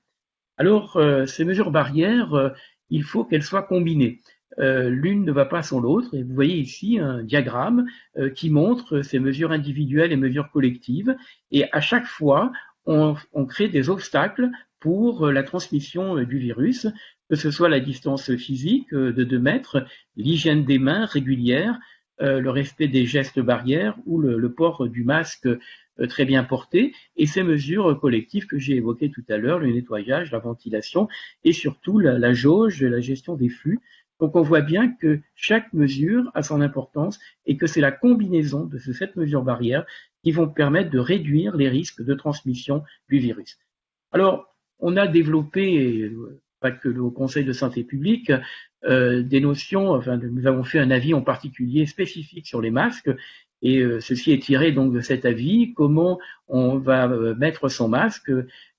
Alors, ces mesures barrières, il faut qu'elles soient combinées. L'une ne va pas sans l'autre, et vous voyez ici un diagramme qui montre ces mesures individuelles et mesures collectives, et à chaque fois, on, crée des obstacles pour la transmission du virus, que ce soit la distance physique de 2 mètres, l'hygiène des mains régulière, euh, le respect des gestes barrières ou le, port du masque euh, très bien porté et ces mesures collectives que j'ai évoquées tout à l'heure, le nettoyage, la ventilation et surtout la, la jauge, la gestion des flux. Donc on voit bien que chaque mesure a son importance et que c'est la combinaison de ces sept mesures barrières qui vont permettre de réduire les risques de transmission du virus. Alors, on a développé, pas que le Conseil de santé publique, euh, des notions, enfin, nous avons fait un avis en particulier spécifique sur les masques, et euh, ceci est tiré donc de cet avis, comment on va euh, mettre son masque,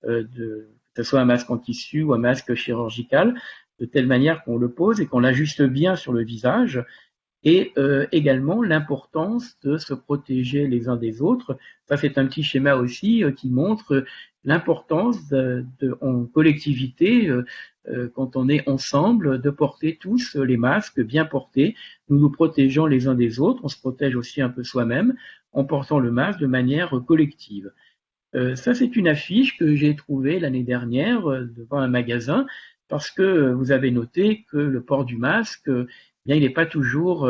que ce soit un masque en tissu ou un masque chirurgical, de telle manière qu'on le pose et qu'on l'ajuste bien sur le visage, et également l'importance de se protéger les uns des autres. Ça, c'est un petit schéma aussi qui montre l'importance de, en collectivité euh, quand on est ensemble, de porter tous les masques bien portés. Nous nous protégeons les uns des autres, on se protège aussi un peu soi-même en portant le masque de manière collective. Euh, ça, c'est une affiche que j'ai trouvée l'année dernière euh, devant un magasin parce que vous avez noté que le port du masque, bien, il n'est pas toujours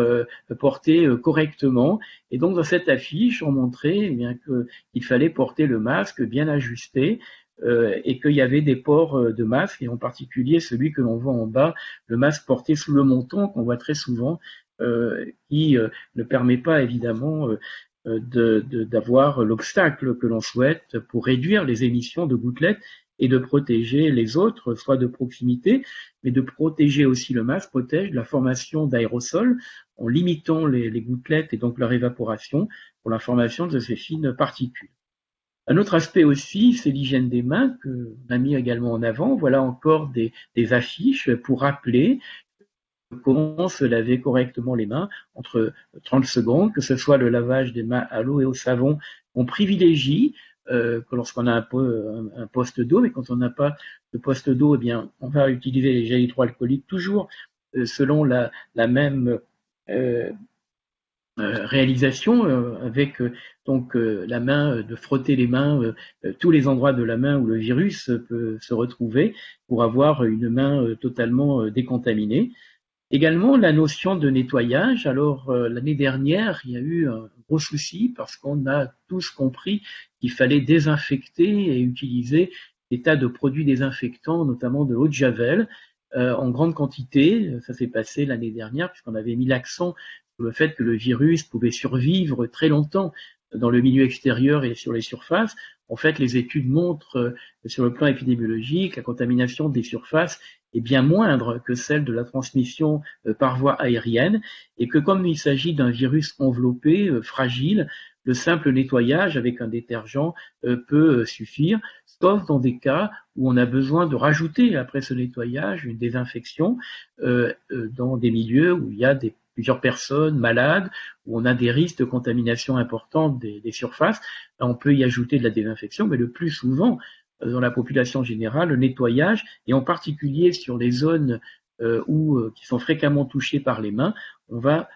porté correctement. Et donc, dans cette affiche, on montrait eh bien qu'il fallait porter le masque bien ajusté euh, et qu'il y avait des ports euh, de masque, et en particulier celui que l'on voit en bas, le masque porté sous le menton, qu'on voit très souvent, euh, qui ne permet pas évidemment d'avoir l'obstacle que l'on souhaite pour réduire les émissions de gouttelettes et de protéger les autres, soit de proximité, mais de protéger aussi le masque, protège la formation d'aérosols en limitant les, gouttelettes et donc leur évaporation pour la formation de ces fines particules. Un autre aspect aussi, c'est l'hygiène des mains que l'on a mis également en avant. Voilà encore des, affiches pour rappeler comment se laver correctement les mains entre 30 secondes, que ce soit le lavage des mains à l'eau et au savon. On privilégie euh, que lorsqu'on a un, poste d'eau, mais quand on n'a pas de poste d'eau, eh bien, on va utiliser les gels hydroalcooliques toujours euh, selon la, même euh, réalisation avec donc la main, de frotter les mains, tous les endroits de la main où le virus peut se retrouver pour avoir une main totalement décontaminée. Également la notion de nettoyage. Alors l'année dernière, il y a eu un gros souci parce qu'on a tous compris qu'il fallait désinfecter et utiliser des tas de produits désinfectants, notamment de l'eau de javel, en grande quantité. Ça s'est passé l'année dernière puisqu'on avait mis l'accent le fait que le virus pouvait survivre très longtemps dans le milieu extérieur et sur les surfaces. En fait, les études montrent euh, sur le plan épidémiologique, la contamination des surfaces est bien moindre que celle de la transmission euh, par voie aérienne et que comme il s'agit d'un virus enveloppé, euh, fragile, le simple nettoyage avec un détergent peut suffire, sauf dans des cas où on a besoin de rajouter après ce nettoyage une désinfection dans des milieux où il y a plusieurs personnes malades, où on a des risques de contamination importantes des, surfaces, on peut y ajouter de la désinfection, mais le plus souvent, euh, dans la population générale, le nettoyage, et en particulier sur les zones euh, où, euh, qui sont fréquemment touchées par les mains, on va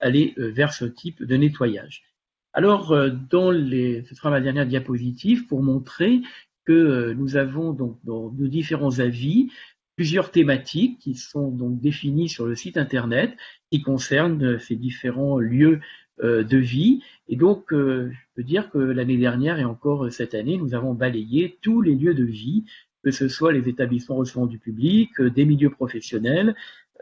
aller vers ce type de nettoyage. Alors, dans les, ce sera ma dernière diapositive pour montrer que nous avons donc dans nos différents avis plusieurs thématiques qui sont donc définies sur le site internet qui concernent euh, ces différents lieux euh, de vie. Et donc, euh, je peux dire que l'année dernière et encore cette année, nous avons balayé tous les lieux de vie, que ce soit les établissements recevant du public, des milieux professionnels,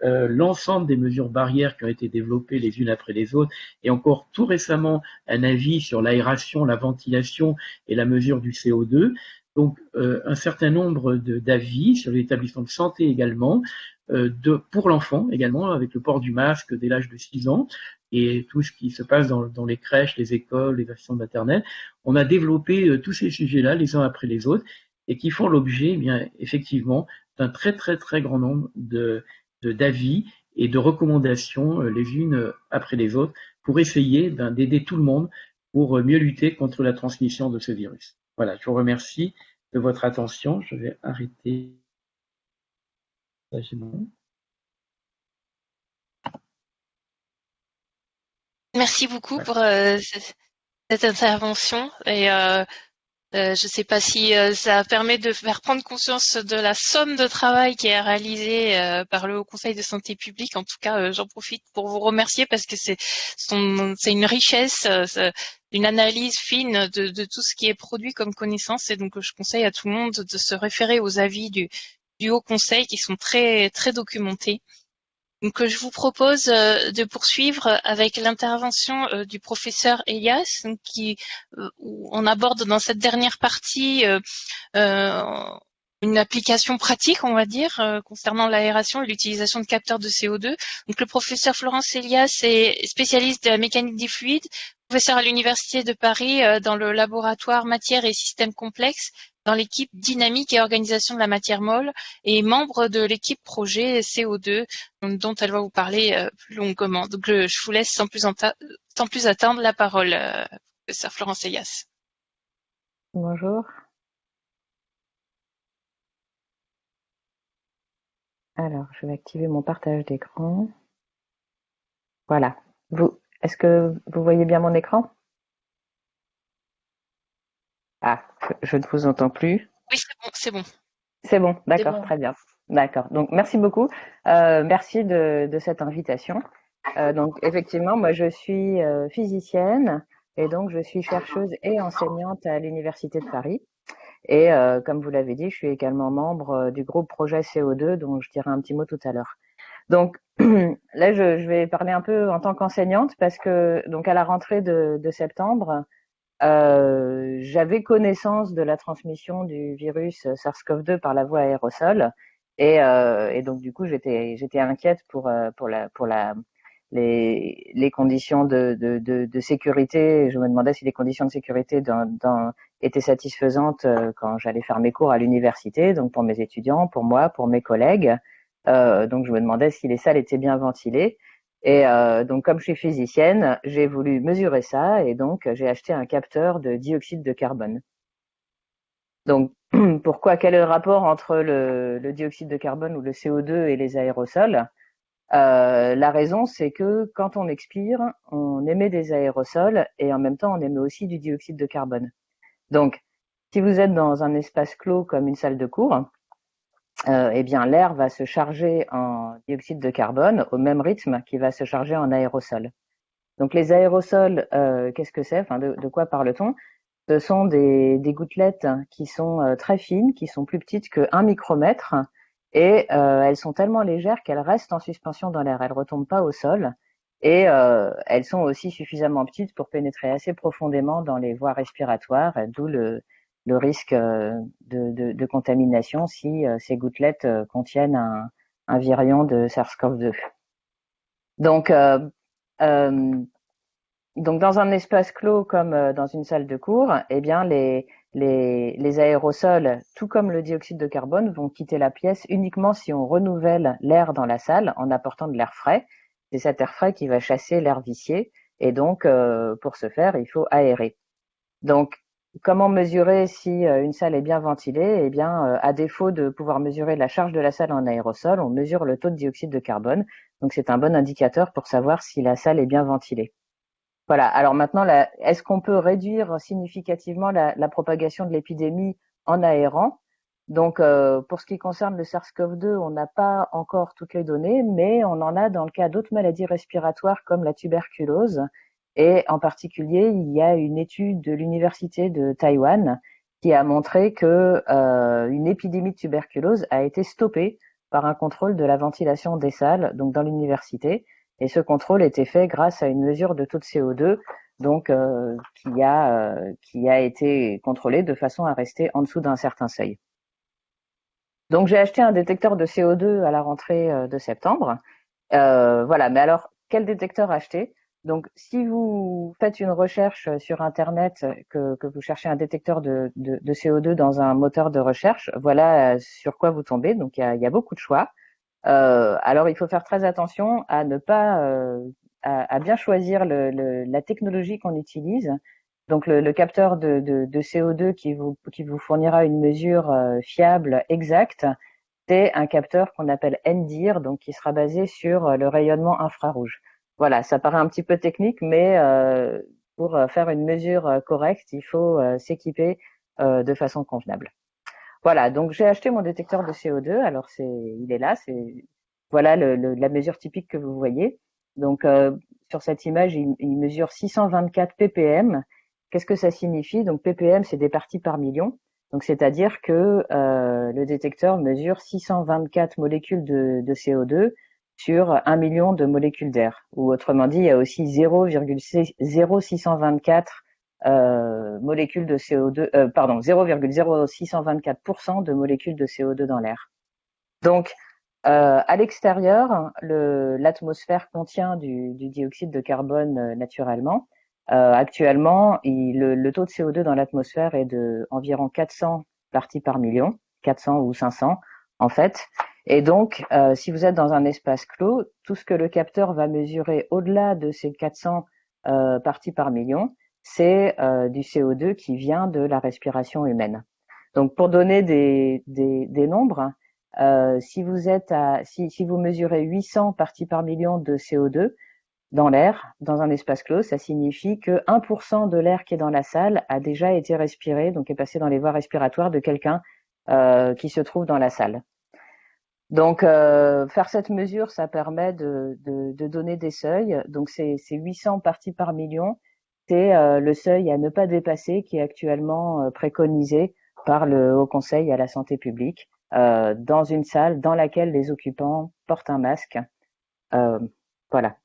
l'ensemble des mesures barrières qui ont été développées les unes après les autres, et encore tout récemment un avis sur l'aération, la ventilation et la mesure du CO2. Donc euh, un certain nombre d'avis sur l'établissement de santé également, euh, de, pour l'enfant également, avec le port du masque dès l'âge de 6 ans, et tout ce qui se passe dans, dans les crèches, les écoles, les assistants maternelles. On a développé euh, tous ces sujets-là les uns après les autres, et qui font l'objet, eh bien effectivement, d'un très très très grand nombre de d'avis et de recommandations les unes après les autres pour essayer d'aider tout le monde pour mieux lutter contre la transmission de ce virus. Voilà, je vous remercie de votre attention. Je vais arrêter. Merci beaucoup pour euh, cette intervention et euh, euh, je ne sais pas si ça permet de faire prendre conscience de la somme de travail qui est réalisée par le Haut Conseil de santé publique. En tout cas, j'en profite pour vous remercier parce que c'est une richesse, une analyse fine de, tout ce qui est produit comme connaissance. Et donc, je conseille à tout le monde de se référer aux avis du, Haut Conseil qui sont très documentés. Donc, je vous propose euh, de poursuivre avec l'intervention euh, du professeur Elias, qui, euh, on aborde dans cette dernière partie une application pratique, on va dire, concernant l'aération et l'utilisation de capteurs de CO2. Donc, le professeur Florence Elias est spécialiste de la mécanique des fluides, professeur à l'Université de Paris dans le laboratoire matières et systèmes complexes dans l'équipe dynamique et organisation de la matière molle et membre de l'équipe projet CO2 dont elle va vous parler euh, plus longuement. Donc je vous laisse sans plus, sans plus attendre la parole, euh, professeur Florence Elias. Bonjour. Alors, je vais activer mon partage d'écran. Voilà. Vous, est-ce que vous voyez bien mon écran? Ah, je ne vous entends plus. Oui, c'est bon, c'est bon. C'est bon, d'accord, très bien. D'accord. Donc, merci beaucoup. Euh, merci de, cette invitation. Euh, donc, effectivement, moi, je suis euh, physicienne et donc je suis chercheuse et enseignante à l'Université de Paris. Et comme vous l'avez dit, je suis également membre du groupe Projet CO2, dont je dirai un petit mot tout à l'heure. Donc là, je, vais parler un peu en tant qu'enseignante parce que donc à la rentrée de septembre, euh, j'avais connaissance de la transmission du virus SARS-CoV-2 par la voie aérosol et, euh, et donc du coup j'étais j'étais inquiète pour euh, pour la pour la les, les conditions de, de, de, de, sécurité. Je me demandais si les conditions de sécurité dans, dans, étaient satisfaisantes euh, quand j'allais faire mes cours à l'université, donc pour mes étudiants, pour moi, pour mes collègues. Euh, donc je me demandais si les salles étaient bien ventilées. Et euh, donc, comme je suis physicienne, j'ai voulu mesurer ça et donc j'ai acheté un capteur de dioxyde de carbone. Donc, pourquoi Quel est le rapport entre le, le dioxyde de carbone ou le CO2 et les aérosols? Euh, La raison, c'est que quand on expire, on émet des aérosols et en même temps, on émet aussi du dioxyde de carbone. Donc, si vous êtes dans un espace clos comme une salle de cours, euh, eh bien l'air va se charger en dioxyde de carbone au même rythme qu'il va se charger en aérosol. Donc les aérosols, euh, qu'est-ce que c'est? De, quoi parle-t-on? Ce sont des, gouttelettes qui sont euh, très fines, qui sont plus petites que 1 micromètre, et elles sont tellement légères qu'elles restent en suspension dans l'air. Elles retombent pas au sol, et elles sont aussi suffisamment petites pour pénétrer assez profondément dans les voies respiratoires, d'où le, le risque euh, de, contamination si euh, ces gouttelettes euh, contiennent un, virion de SARS-CoV-2. Donc, donc dans un espace clos comme dans une salle de cours, eh bien les, les, les, aérosols, tout comme le dioxyde de carbone, vont quitter la pièce uniquement si on renouvelle l'air dans la salle en apportant de l'air frais. C'est cet air frais qui va chasser l'air vicié et donc pour ce faire, il faut aérer. Donc Comment mesurer si euh, une salle est bien ventilée? Eh bien, euh, à défaut de pouvoir mesurer la charge de la salle en aérosol, on mesure le taux de dioxyde de carbone. Donc, c'est un bon indicateur pour savoir si la salle est bien ventilée. Voilà. Alors maintenant, est-ce qu'on peut réduire significativement la, propagation de l'épidémie en aérant? Donc, euh, pour ce qui concerne le SARS-CoV-2, on n'a pas encore toutes les données, mais on en a dans le cas d'autres maladies respiratoires comme la tuberculose et en particulier, il y a une étude de l'université de Taïwan qui a montré que euh, une épidémie de tuberculose a été stoppée par un contrôle de la ventilation des salles, donc dans l'université. Et ce contrôle était fait grâce à une mesure de taux de CO2, donc euh, qui a euh, qui a été contrôlée de façon à rester en dessous d'un certain seuil. Donc j'ai acheté un détecteur de CO2 à la rentrée de septembre. Voilà, mais alors quel détecteur acheter? Donc, si vous faites une recherche sur Internet, que, que vous cherchez un détecteur de, de, de, CO2 dans un moteur de recherche, voilà sur quoi vous tombez. Donc, il y a, beaucoup de choix. alors, il faut faire très attention à ne pas à, bien choisir la technologie qu'on utilise. Donc, le, capteur de, de, CO2 qui vous, qui vous fournira une mesure fiable, exacte, c'est un capteur qu'on appelle NDIR, donc qui sera basé sur le rayonnement infrarouge. Voilà, ça paraît un petit peu technique, mais euh, pour euh, faire une mesure euh, correcte, il faut s'équiper de façon convenable. Voilà, donc j'ai acheté mon détecteur de CO2. Alors c'est, il est là, c'est voilà la mesure typique que vous voyez. Donc sur cette image, il, mesure 624 ppm. Qu'est-ce que ça signifie? Donc ppm, c'est des parties par million. Donc c'est-à-dire que le détecteur mesure 624 molécules de CO2 sur un million de molécules d'air. Ou autrement dit, il y a aussi 0,0624 euh, molécules de CO2, euh, pardon, 0,0624% de molécules de CO2 dans l'air. Donc, euh, à l'extérieur, l'atmosphère contient du, dioxyde de carbone naturellement. Actuellement, le, taux de CO2 dans l'atmosphère est de environ 400 parties par million, 400 ou 500 en fait. Et donc, euh, si vous êtes dans un espace clos, tout ce que le capteur va mesurer au-delà de ces 400 euh, parties par million, c'est euh, du CO2 qui vient de la respiration humaine. Donc, pour donner des, des, des nombres, euh, si vous êtes à, si, si, vous mesurez 800 parties par million de CO2 dans l'air, dans un espace clos, ça signifie que 1% de l'air qui est dans la salle a déjà été respiré, donc est passé dans les voies respiratoires de quelqu'un euh, qui se trouve dans la salle. Donc, euh, faire cette mesure, ça permet de, de, de donner des seuils. Donc, c'est 800 parties par million. C'est euh, le seuil à ne pas dépasser qui est actuellement euh, préconisé par le Haut Conseil à la santé publique euh, dans une salle dans laquelle les occupants portent un masque. voilà.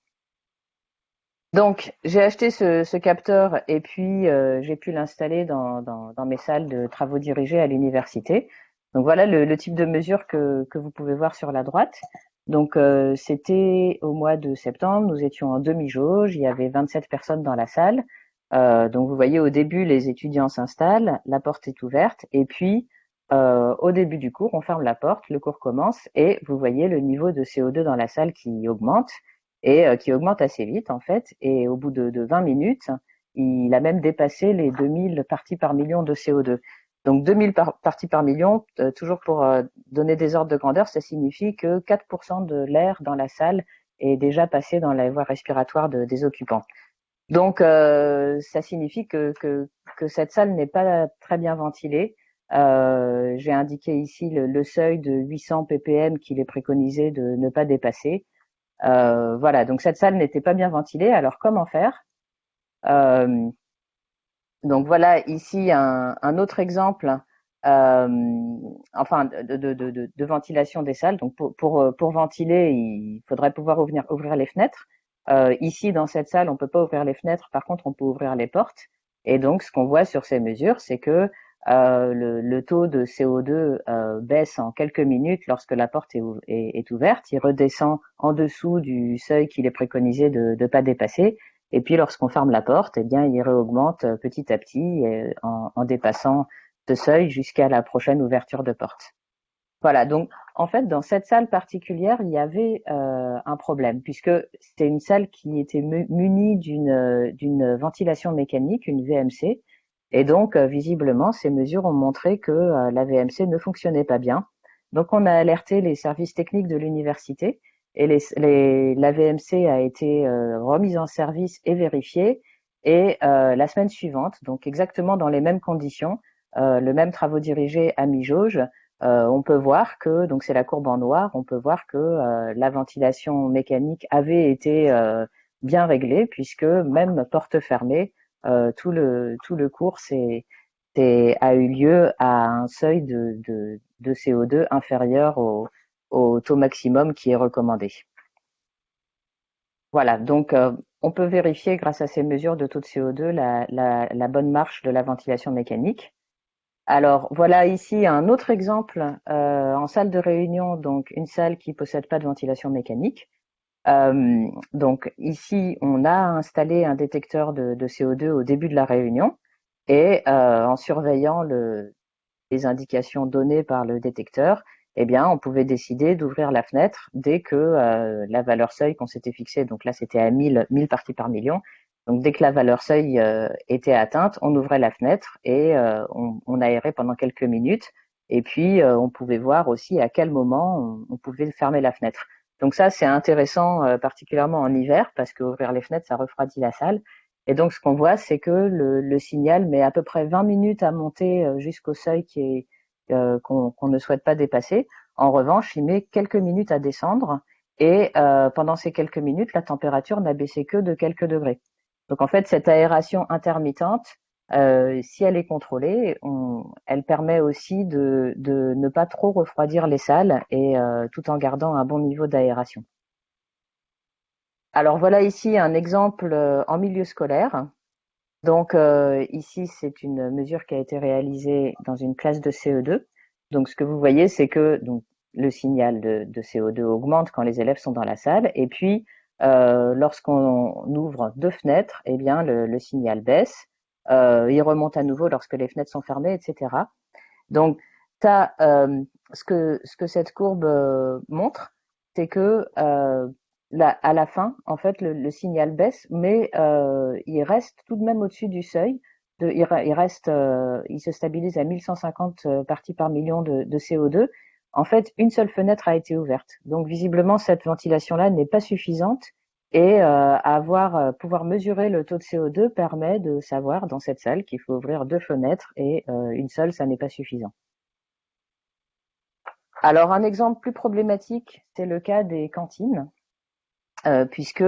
Donc, j'ai acheté ce, ce, capteur et puis j'ai pu l'installer dans, dans, dans mes salles de travaux dirigés à l'université. Donc voilà le, type de mesure que, vous pouvez voir sur la droite. Donc euh, c'était au mois de septembre, nous étions en demi-jauge, il y avait 27 personnes dans la salle. Euh, donc vous voyez au début les étudiants s'installent, la porte est ouverte et puis euh, au début du cours on ferme la porte, le cours commence et vous voyez le niveau de CO2 dans la salle qui augmente et qui augmente assez vite en fait et au bout de, de 20 minutes il a même dépassé les 2000 parties par million de CO2. Donc 2000 parties par million, euh, toujours pour euh, donner des ordres de grandeur, ça signifie que 4% de l'air dans la salle est déjà passé dans la voie respiratoire de, des occupants. Donc euh, ça signifie que, que, que cette salle n'est pas très bien ventilée. Euh, J'ai indiqué ici le, le, seuil de 800 ppm qu'il est préconisé de ne pas dépasser. Euh, voilà, donc cette salle n'était pas bien ventilée. Alors comment faire? Donc voilà ici un, un autre exemple, euh, enfin de, de, de, de, ventilation des salles. Donc pour, pour, pour, ventiler, il faudrait pouvoir ouvrir, ouvrir les fenêtres. Euh, ici dans cette salle, on peut pas ouvrir les fenêtres. Par contre, on peut ouvrir les portes. Et donc ce qu'on voit sur ces mesures, c'est que euh, le, le, taux de CO2 euh, baisse en quelques minutes lorsque la porte est, est, est, ouverte. Il redescend en dessous du seuil qu'il est préconisé de ne pas dépasser. Et puis lorsqu'on ferme la porte, eh bien, il réaugmente euh, petit à petit euh, en, en dépassant ce seuil jusqu'à la prochaine ouverture de porte. Voilà, donc en fait, dans cette salle particulière, il y avait euh, un problème, puisque c'était une salle qui était munie d'une ventilation mécanique, une VMC, et donc visiblement, ces mesures ont montré que la VMC ne fonctionnait pas bien. Donc on a alerté les services techniques de l'université, et les, les, la VMC a été euh, remise en service et vérifiée. Et euh, la semaine suivante, donc exactement dans les mêmes conditions, euh, le même travaux dirigés à mi-jauge, euh, on peut voir que, donc c'est la courbe en noir, on peut voir que euh, la ventilation mécanique avait été bien réglée puisque même porte fermée, tout le tout le cours a eu lieu à un seuil de, de, de CO2 inférieur au, au taux maximum qui est recommandé. Voilà, donc euh, on peut vérifier grâce à ces mesures de taux de CO2 la, bonne marche de la ventilation mécanique. Alors voilà ici un autre exemple euh, en salle de réunion, donc une salle qui possède pas de ventilation mécanique. Euh, donc ici on a installé un détecteur de, de CO2 au début de la réunion et en surveillant le, les indications données par le détecteur, eh bien, on pouvait décider d'ouvrir la fenêtre dès que euh, la valeur seuil qu'on s'était fixée, donc là c'était à 1000, 1000 parties par million, donc dès que la valeur seuil euh, était atteinte, on ouvrait la fenêtre et euh, on, on, aérait pendant quelques minutes, et puis on pouvait voir aussi à quel moment on, pouvait fermer la fenêtre. Donc ça c'est intéressant particulièrement en hiver parce qu'ouvrir les fenêtres ça refroidit la salle. Et donc ce qu'on voit c'est que le, le, signal met à peu près 20 minutes à monter jusqu'au seuil qui est euh, qu'on ne souhaite pas dépasser. En revanche, il met quelques minutes à descendre et euh, pendant ces quelques minutes, la température n'a baissé que de quelques degrés. Donc en fait, cette aération intermittente, euh, si elle est contrôlée, elle permet aussi de, ne pas trop refroidir les salles et tout en gardant un bon niveau d'aération. Alors voilà ici un exemple en milieu scolaire. Donc euh, ici, c'est une mesure qui a été réalisée dans une classe de CE2. Donc ce que vous voyez, c'est que donc, le signal de, de, CO2 augmente quand les élèves sont dans la salle. Et puis, euh, lorsqu'on ouvre deux fenêtres, eh bien, le, le signal baisse. Euh, il remonte à nouveau lorsque les fenêtres sont fermées, etc. Donc, euh, ce, que, ce que cette courbe euh, montre, c'est que à la fin, en fait, le, signal baisse, mais euh, il reste tout de même au-dessus du seuil. Il, reste, euh, il se stabilise à 1150 euh, parties par million de, de, CO2. En fait, une seule fenêtre a été ouverte. Donc, visiblement, cette ventilation-là n'est pas suffisante. Et avoir, pouvoir mesurer le taux de CO2 permet de savoir dans cette salle qu'il faut ouvrir deux fenêtres et une seule, ça n'est pas suffisant. Alors, un exemple plus problématique, c'est le cas des cantines. Euh, puisque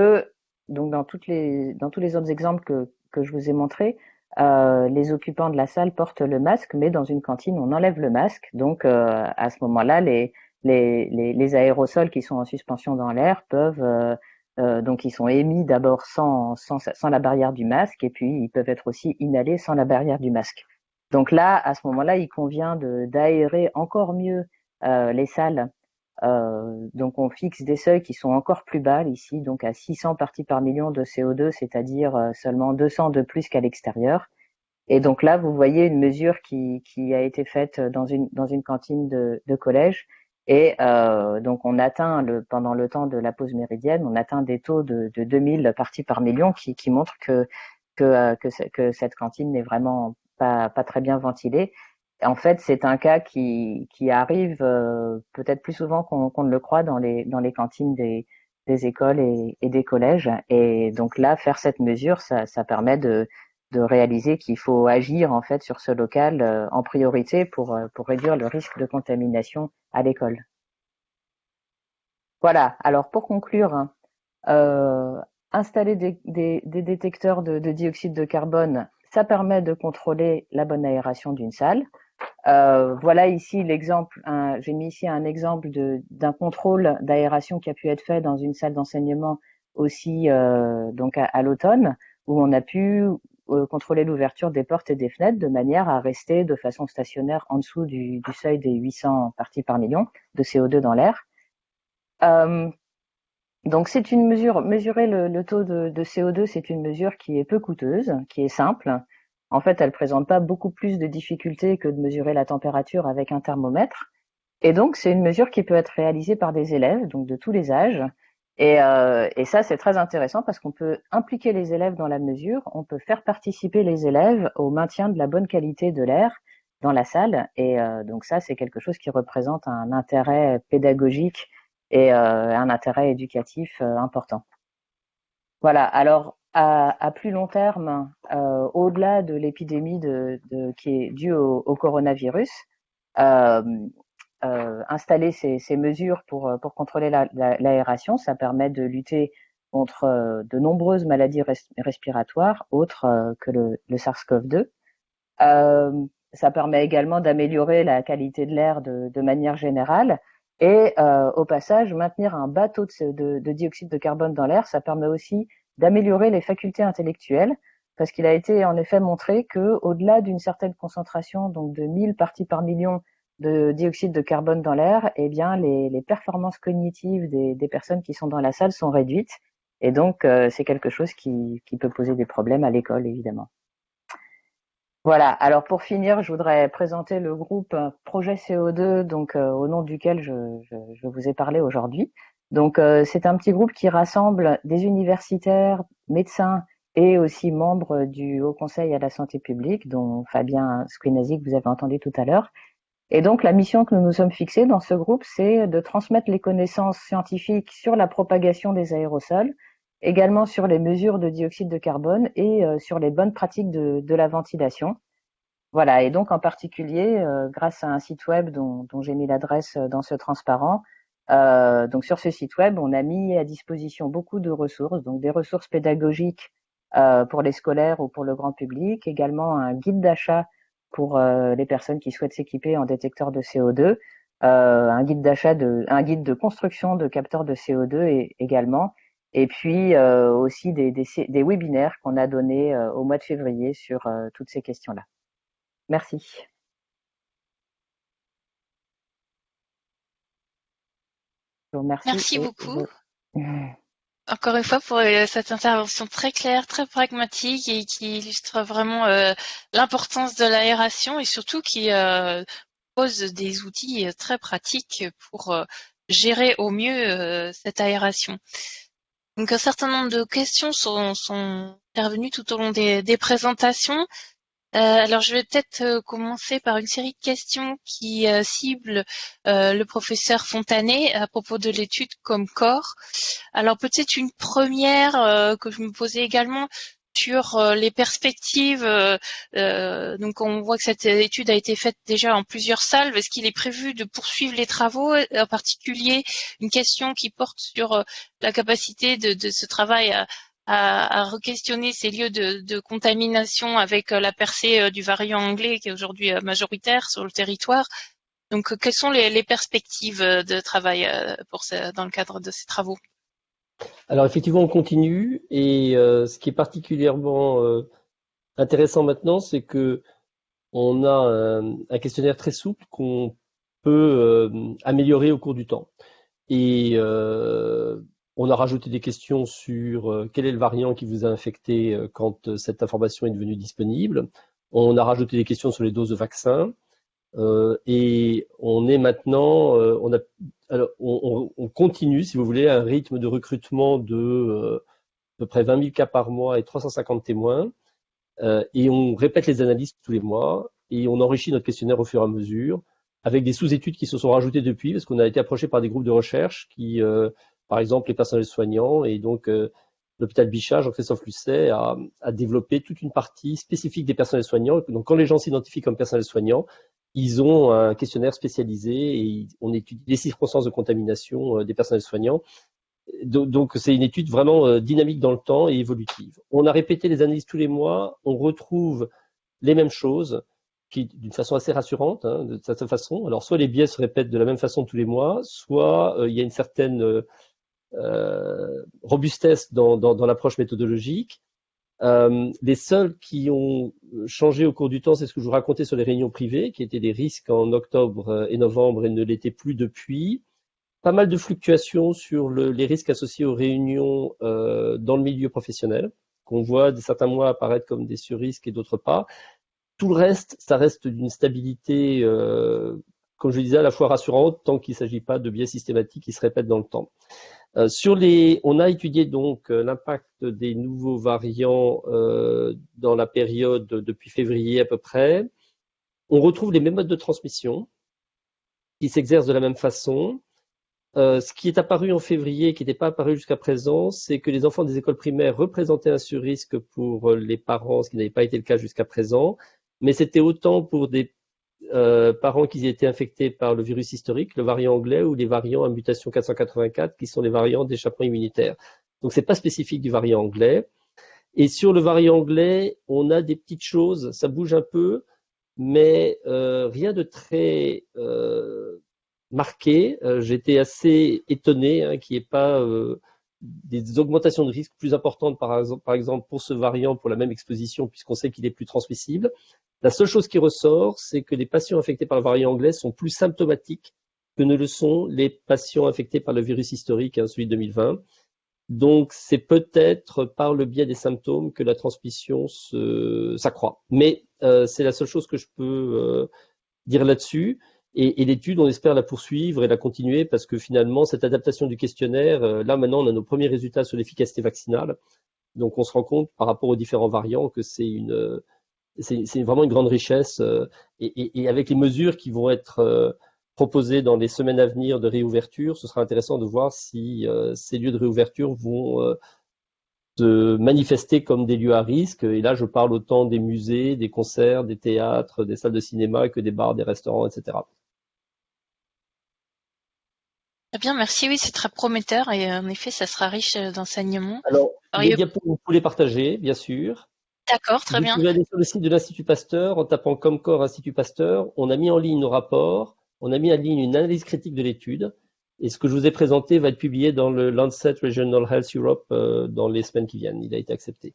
donc dans toutes les dans tous les autres exemples que que je vous ai montrés, euh, les occupants de la salle portent le masque, mais dans une cantine on enlève le masque. Donc euh, à ce moment-là, les, les, les les aérosols qui sont en suspension dans l'air peuvent euh, donc ils sont émis d'abord sans, sans, sans la barrière du masque et puis ils peuvent être aussi inhalés sans la barrière du masque. Donc là, à ce moment-là, il convient d'aérer encore mieux les salles euh, donc on fixe des seuils qui sont encore plus bas ici, donc à 600 parties par million de CO2, c'est-à-dire euh, seulement 200 de plus qu'à l'extérieur. Et donc là, vous voyez une mesure qui, a été faite dans une, cantine de, collège. Et euh, donc on atteint pendant le temps de la pause méridienne, on atteint des taux de, de 2000 parties par million qui, montrent que, cette cantine n'est vraiment pas très bien ventilée en fait, c'est un cas qui, arrive euh, peut-être plus souvent qu'on ne le croit dans les, cantines des, écoles et, des collèges. Et donc là, faire cette mesure, ça, permet de, réaliser qu'il faut agir en fait sur ce local euh, en priorité pour, euh, pour réduire le risque de contamination à l'école. Voilà. Alors pour conclure, hein, installer des, détecteurs de dioxyde de carbone, ça permet de contrôler la bonne aération d'une salle. Euh, voilà ici l'exemple, j'ai mis ici un exemple d'un contrôle d'aération qui a pu être fait dans une salle d'enseignement aussi euh, donc à, l'automne, où on a pu euh, contrôler l'ouverture des portes et des fenêtres de manière à rester de façon stationnaire en dessous du, seuil des 800 parties par million de CO2 dans l'air. Donc c'est une mesure, mesurer le, taux de CO2, c'est une mesure qui est peu coûteuse, qui est simple, en fait, elle présente pas beaucoup plus de difficultés que de mesurer la température avec un thermomètre. Et donc, c'est une mesure qui peut être réalisée par des élèves, donc de tous les âges. Et, euh, ça, c'est très intéressant parce qu'on peut impliquer les élèves dans la mesure, on peut faire participer les élèves au maintien de la bonne qualité de l'air dans la salle. Et euh, donc ça, c'est quelque chose qui représente un intérêt pédagogique et euh, un intérêt éducatif important. Voilà. Alors, à, plus long terme, euh, au-delà de l'épidémie qui est due au, coronavirus, euh, euh, installer ces, mesures pour, contrôler l'aération, ça permet de lutter contre de nombreuses maladies respiratoires autres que le, SARS-CoV-2. ça permet également d'améliorer la qualité de l'air de, manière générale et au passage, maintenir un bas taux de, de dioxyde de carbone dans l'air, ça permet aussi d'améliorer les facultés intellectuelles, parce qu'il a été en effet montré que au-delà d'une certaine concentration, donc de 1000 parties par million de dioxyde de carbone dans l'air, eh bien les, performances cognitives des, personnes qui sont dans la salle sont réduites, et donc euh, c'est quelque chose qui, peut poser des problèmes à l'école évidemment. Voilà. Alors pour finir, je voudrais présenter le groupe Projet CO2, donc au nom duquel je, vous ai parlé aujourd'hui. Donc c'est un petit groupe qui rassemble des universitaires, médecins et aussi membres du Haut Conseil à la santé publique, dont Fabien Squinazi que vous avez entendu tout à l'heure. Et donc, la mission que nous nous sommes fixés dans ce groupe, c'est de transmettre les connaissances scientifiques sur la propagation des aérosols, également sur les mesures de dioxyde de carbone et euh, sur les bonnes pratiques de, de, la ventilation. Voilà, et donc en particulier, euh, grâce à un site web dont, dont j'ai mis l'adresse dans ce transparent, euh, donc sur ce site web, on a mis à disposition beaucoup de ressources, donc des ressources pédagogiques euh, pour les scolaires ou pour le grand public, également un guide d'achat pour euh, les personnes qui souhaitent s'équiper en détecteur de CO2, euh, un guide d'achat de, un guide de construction de capteurs de CO2 et, également, et puis aussi des, des, des webinaires qu'on a donnés au mois de février sur toutes ces questions-là. Merci. Merci beaucoup encore une fois pour euh, cette intervention très claire, très pragmatique et qui illustre vraiment euh, l'importance de l'aération et surtout qui euh, pose des outils très pratiques pour gérer au mieux cette aération. Donc un certain nombre de questions sont, sont intervenues tout au long des, des présentations. Euh, alors, je vais peut-être euh, commencer par une série de questions qui euh, ciblent le professeur Fontanet à propos de l'étude comme corps. Alors, peut-être une première que je me posais également sur les perspectives. donc, on voit que cette étude a été faite déjà en plusieurs salles. Est-ce qu'il est prévu de poursuivre les travaux, en particulier une question qui porte sur la capacité de, de ce travail à, à, à re-questionner ces lieux de, de, contamination avec euh, la percée euh, du variant anglais qui est aujourd'hui euh, majoritaire sur le territoire. Donc, quelles sont les, les perspectives de travail pour ce, dans le cadre de ces travaux? Alors, effectivement, on continue et euh, ce qui est particulièrement euh, intéressant maintenant, c'est que on a un, un questionnaire très souple qu'on peut euh, améliorer au cours du temps. Et on a rajouté des questions sur euh, quel est le variant qui vous a infecté euh, quand euh, cette information est devenue disponible. On a rajouté des questions sur les doses de vaccins. et on est maintenant, on, continue, si vous voulez, un rythme de recrutement de à peu près 20 000 cas par mois et 350 témoins. et on répète les analyses tous les mois et on enrichit notre questionnaire au fur et à mesure avec des sous-études qui se sont rajoutées depuis parce qu'on a été approché par des groupes de recherche qui par exemple les personnels soignants. Et donc, euh, l'hôpital Bichat, Jean-Christophe Lucet, a, développé toute une partie spécifique des personnels soignants. Donc, quand les gens s'identifient comme personnels soignants, ils ont un questionnaire spécialisé et on étudie les circonstances de contamination euh, des personnels soignants. Donc, c'est une étude vraiment euh, dynamique dans le temps et évolutive. On a répété les analyses tous les mois, on retrouve les mêmes choses, qui d'une façon assez rassurante, hein, de cette façon. Alors, soit les biais se répètent de la même façon tous les mois, soit il y a une certaine robustesse dans, l'approche méthodologique. Euh, les seuls qui ont changé au cours du temps, c'est ce que je vous racontais sur les réunions privées, qui étaient des risques en octobre et novembre et ne l'étaient plus depuis. Pas mal de fluctuations sur le, les risques associés aux réunions euh, dans le milieu professionnel, qu'on voit certains mois apparaître comme des surrisques et d'autres pas. Tout le reste, ça reste d'une stabilité, euh, comme je le disais, à la fois rassurante, tant qu'il ne s'agit pas de biais systématiques qui se répètent dans le temps. Euh, sur les, on a étudié donc euh, l'impact des nouveaux variants euh, dans la période depuis février à peu près. On retrouve les mêmes modes de transmission qui s'exercent de la même façon. Ce qui est apparu en février, qui n'était pas apparu jusqu'à présent, c'est que les enfants des écoles primaires représentaient un surrisque pour les parents, ce qui n'avait pas été le cas jusqu'à présent, mais c'était autant pour des euh, parents qui étaient infectés par le virus historique, le variant anglais ou les variants à mutation 484 qui sont les variants d'échappement immunitaire. Donc c'est pas spécifique du variant anglais. Et sur le variant anglais, on a des petites choses, ça bouge un peu, mais euh, rien de très euh, marqué. J'étais assez étonné hein, qu'il n'y ait pas des augmentations de risque plus importantes, par exemple, pour ce variant, pour la même exposition, puisqu'on sait qu'il est plus transmissible. La seule chose qui ressort, c'est que les patients infectés par le variant anglais sont plus symptomatiques que ne le sont les patients infectés par le virus historique, hein, celui de 2020. Donc, c'est peut-être par le biais des symptômes que la transmission s'accroît. Mais euh, c'est la seule chose que je peux euh, dire là-dessus. Et, l'étude, on espère la poursuivre et la continuer parce que finalement, cette adaptation du questionnaire, euh, là maintenant, on a nos premiers résultats sur l'efficacité vaccinale. Donc, on se rend compte par rapport aux différents variants que c'est c'est vraiment une grande richesse. Et, et, avec les mesures qui vont être proposé dans les semaines à venir de réouverture, ce sera intéressant de voir si euh, ces lieux de réouverture vont euh, se manifester comme des lieux à risque. Et là, je parle autant des musées, des concerts, des théâtres, des salles de cinéma que des bars, des restaurants, etc. Très bien, merci. Oui, c'est très prometteur et en effet, ça sera riche d'enseignements. Alors, les diapos, vous pouvez les partager, bien sûr. D'accord, très bien. Vous pouvez aller sur le site de l'Institut Pasteur en tapant Comcore Institut Pasteur. On a mis en ligne nos rapports on a mis en ligne une analyse critique de l'étude. Et ce que je vous ai présenté va être publié dans le Lancet Regional Health Europe euh, dans les semaines qui viennent. Il a été accepté.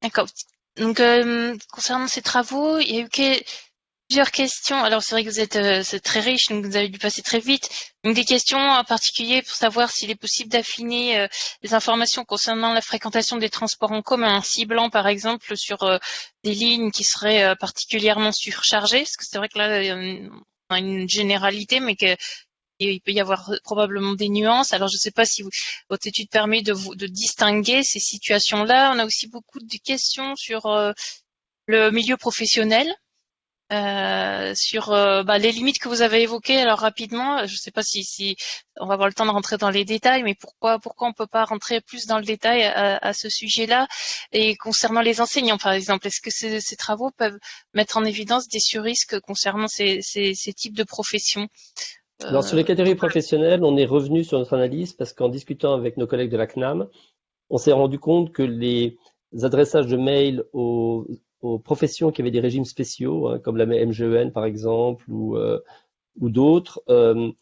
D'accord. Donc, euh, concernant ces travaux, il y a eu plusieurs questions. Alors c'est vrai que vous êtes euh, très riche, donc vous avez dû passer très vite. Donc des questions en particulier pour savoir s'il est possible d'affiner euh, les informations concernant la fréquentation des transports en commun, en ciblant par exemple sur euh, des lignes qui seraient particulièrement surchargées, parce que c'est vrai que là on a une généralité, mais que il peut y avoir probablement des nuances. Alors, je ne sais pas si votre étude permet de, vous, de distinguer ces situations-là. On a aussi beaucoup de questions sur le milieu professionnel. Euh, sur euh, bah, les limites que vous avez évoquées alors rapidement. Je ne sais pas si, si, on va avoir le temps de rentrer dans les détails, mais pourquoi pourquoi on peut pas rentrer plus dans le détail à, ce sujet-là? Et concernant les enseignants, par exemple, est-ce que ces, ces, travaux peuvent mettre en évidence des surrisques concernant ces, ces, ces types de professions? Alors sur les catégories professionnelles, on est revenu sur notre analyse parce qu'en discutant avec nos collègues de la CNAM, on s'est rendu compte que les adressages de mails aux aux professions qui avaient des régimes spéciaux, hein, comme la MGEN par exemple, ou, euh, d'autres, euh,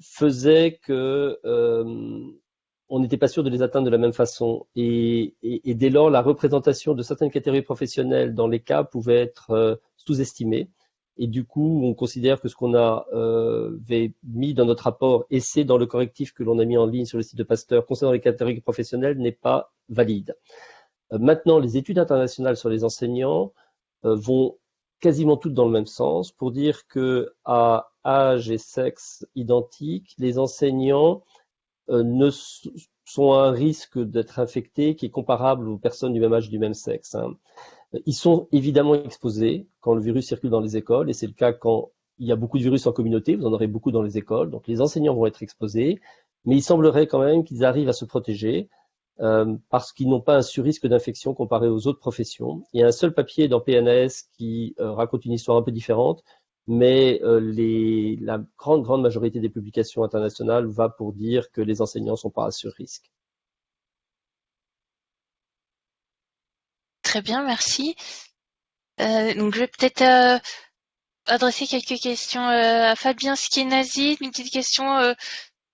faisaient que euh, on n'était pas sûr de les atteindre de la même façon. Et, et, dès lors, la représentation de certaines catégories professionnelles dans les cas pouvait être sous-estimée. Et du coup, on considère que ce qu'on avait mis dans notre rapport, et c'est dans le correctif que l'on a mis en ligne sur le site de Pasteur concernant les catégories professionnelles, n'est pas valide. Euh, maintenant, les études internationales sur les enseignants euh, vont quasiment toutes dans le même sens pour dire que à âge et sexe identiques, les enseignants euh, ne sont à un risque d'être infectés qui est comparable aux personnes du même âge du même sexe. Hein. Ils sont évidemment exposés quand le virus circule dans les écoles, et c'est le cas quand il y a beaucoup de virus en communauté, vous en aurez beaucoup dans les écoles, donc les enseignants vont être exposés, mais il semblerait quand même qu'ils arrivent à se protéger. Euh, parce qu'ils n'ont pas un surrisque d'infection comparé aux autres professions. Il y a un seul papier dans PNAS qui euh, raconte une histoire un peu différente, mais euh, les, la grande, grande majorité des publications internationales va pour dire que les enseignants ne sont pas à surrisque. Très bien, merci. donc je vais peut-être adresser quelques questions à Fabien Skienazi, une petite question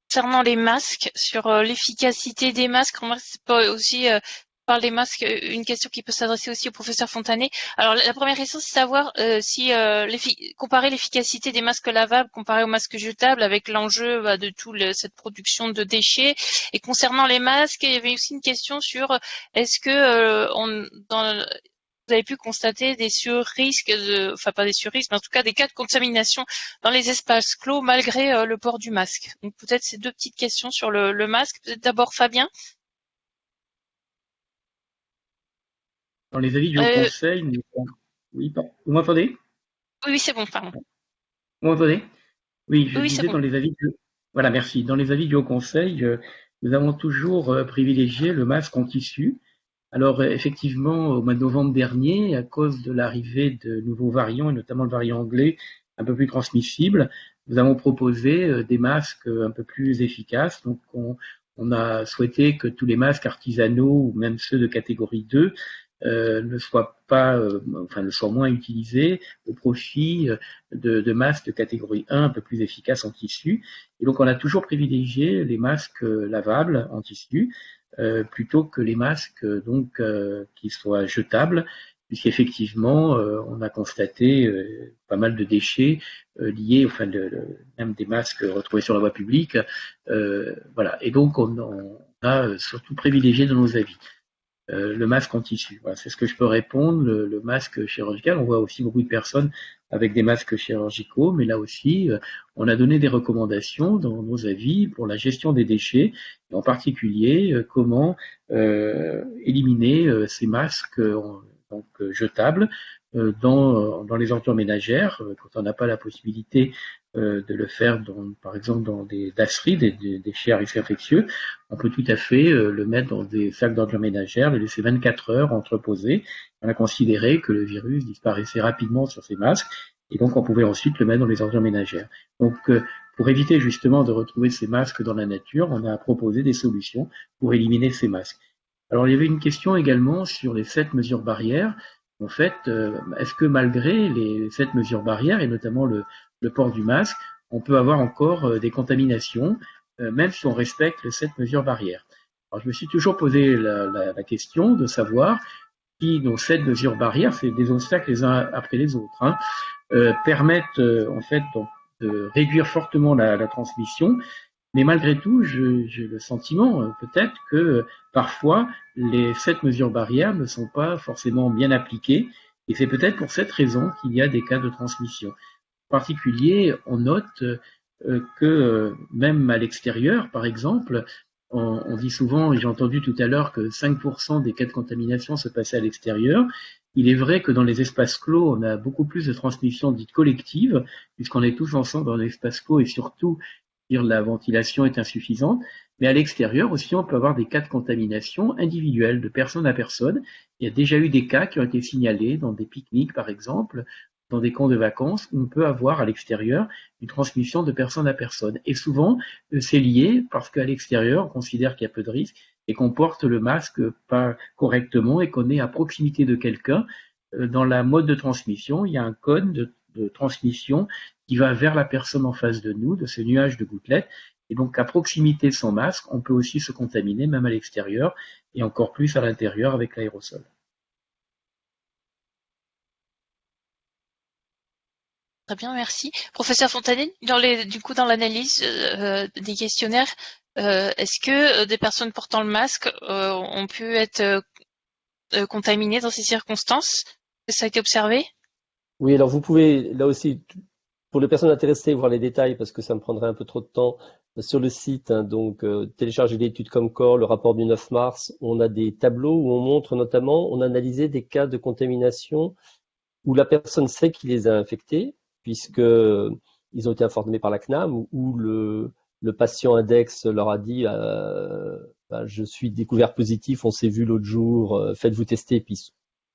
concernant les masques, sur euh, l'efficacité des masques, c'est pas aussi euh, par les masques une question qui peut s'adresser aussi au professeur Fontanet. Alors la première question, c'est savoir euh, si comparer l'efficacité des masques lavables comparé aux masques jetables avec l'enjeu bah, de toute cette production de déchets. Et concernant les masques, il y avait aussi une question sur est-ce que on, dans vous avez pu constater des surrisques, de, enfin pas des surrisques, mais en tout cas des cas de contamination dans les espaces clos malgré euh, le port du masque. Donc peut-être ces deux petites questions sur le, masque. Peut-être d'abord Fabien. Dans les avis du euh, Conseil, oui, vous m'entendez? Oui, c'est bon, pardon. Vous m'entendez? Oui, je disais dans les avis du... Voilà, merci. Dans les avis du Haut Conseil, euh, nous avons toujours privilégié le masque en tissu alors effectivement, au mois de novembre dernier, à cause de l'arrivée de nouveaux variants, et notamment le variant anglais, un peu plus transmissible, nous avons proposé euh, des masques un peu plus efficaces. Donc on, a souhaité que tous les masques artisanaux ou même ceux de catégorie 2 euh, ne soient pas, euh, enfin ne soient moins utilisés au profit de, de, masques de catégorie 1 un peu plus efficaces en tissu. Et donc on a toujours privilégié les masques lavables en tissu. Euh, plutôt que les masques donc euh, qui soient jetables puisqu'effectivement, on a constaté pas mal de déchets liés, enfin, même des masques retrouvés sur la voie publique. voilà. Et donc, on, on a surtout privilégié dans nos avis. Euh, le masque en tissu. c'est ce que je peux répondre. Le, masque chirurgical, on voit aussi beaucoup de personnes avec des masques chirurgicaux, mais là aussi, euh, on a donné des recommandations dans nos avis pour la gestion des déchets, et en particulier euh, comment éliminer ces masques donc jetables dans, dans les ordures ménagères quand on n'a pas la possibilité euh, de le faire, dans, par exemple, dans des dasseries, des, des déchets à risque infectieux, on peut tout à fait euh, le mettre dans des sacs d'ordures ménagères, le laisser 24 heures entreposé. On a considéré que le virus disparaissait rapidement sur ces masques, et donc on pouvait ensuite le mettre dans les ordures ménagères. Donc, euh, pour éviter justement de retrouver ces masques dans la nature, on a proposé des solutions pour éliminer ces masques. Alors, il y avait une question également sur les sept mesures barrières. En fait, est-ce que malgré les sept mesures barrières, et notamment le, le port du masque, on peut avoir encore euh, des contaminations, euh, même si on respecte cette mesure barrière. Alors, je me suis toujours posé la, question de savoir si nos sept mesures barrières, c'est des obstacles les uns après les autres, hein, euh, permettent en fait de réduire fortement la, transmission, mais malgré tout, j'ai le sentiment peut-être que parfois les sept mesures barrières ne sont pas forcément bien appliquées, et c'est peut-être pour cette raison qu'il y a des cas de transmission particulier, on note euh, que euh, même à l'extérieur, par exemple, on, dit souvent, et j'ai entendu tout à l'heure que 5% des cas de contamination se passaient à l'extérieur. Il est vrai que dans les espaces clos, on a beaucoup plus de transmission dite collective, puisqu'on est tous ensemble dans l'espace clos et surtout, la ventilation est insuffisante. Mais à l'extérieur aussi, on peut avoir des cas de contamination individuels, de personne à personne. Il y a déjà eu des cas qui ont été signalés dans des pique-niques, par exemple, dans des camps de vacances on peut avoir à l'extérieur une transmission de personne à personne. Et souvent, euh, c'est lié parce qu'à l'extérieur, on considère qu'il y a peu de risques et qu'on porte le masque pas correctement et qu'on est à proximité de quelqu'un. Euh, dans la mode de transmission, il y a un code de, transmission qui va vers la personne en face de nous, de ce nuage de gouttelettes. Et donc, à proximité de son masque, on peut aussi se contaminer, même à l'extérieur, et encore plus à l'intérieur avec l'aérosol. Très bien, merci. Professeur Fontanet, dans du coup, dans l'analyse euh, des questionnaires, euh, est-ce que euh, des personnes portant le masque ont pu être contaminées dans ces circonstances? Ça a été observé? Oui, alors vous pouvez, là aussi, pour les personnes intéressées, voir les détails, parce que ça me prendrait un peu trop de temps, sur le site, hein, donc télécharger l'étude Comcor, le rapport du 9 mars, on a des tableaux où on montre notamment, on a analysé des cas de contamination où la personne sait qu'il les a infectés, puisqu'ils ont été informés par la CNAM, où le, patient index leur a dit euh, ben, Je suis découvert positif, on s'est vu l'autre jour, euh, faites-vous tester, puis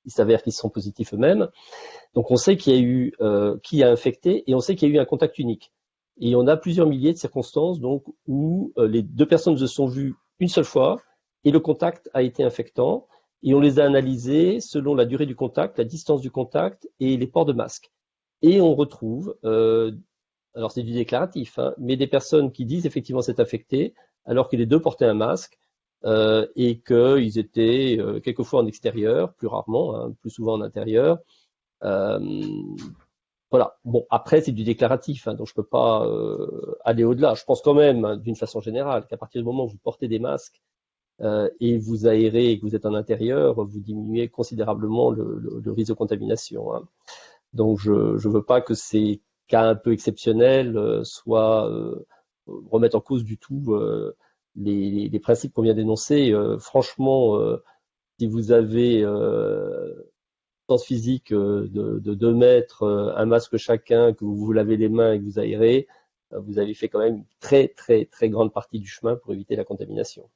il s'avère qu'ils sont positifs eux-mêmes. Donc on sait qu'il a eu euh, qui a infecté et on sait qu'il y a eu un contact unique. Et on a plusieurs milliers de circonstances donc où les deux personnes se sont vues une seule fois et le contact a été infectant. Et on les a analysés selon la durée du contact, la distance du contact et les ports de masque. Et on retrouve, euh, alors c'est du déclaratif, hein, mais des personnes qui disent effectivement s'être infectées alors que les deux portaient un masque euh, et qu'ils étaient euh, quelquefois en extérieur, plus rarement, hein, plus souvent en intérieur. voilà. Bon, après c'est du déclaratif, hein, donc je peux pas aller au-delà. Je pense quand même, d'une façon générale, qu'à partir du moment où vous portez des masques et vous aérez et que vous êtes en intérieur, vous diminuez considérablement le, risque de contamination. Donc je ne veux pas que ces cas un peu exceptionnels euh, soient euh, remettent en cause du tout euh, les, les, principes qu'on vient d'énoncer. franchement, si vous avez distance physique de, de 2 mètres, un masque chacun, que vous vous lavez les mains et que vous aérez, vous avez fait quand même une très très très grande partie du chemin pour éviter la contamination.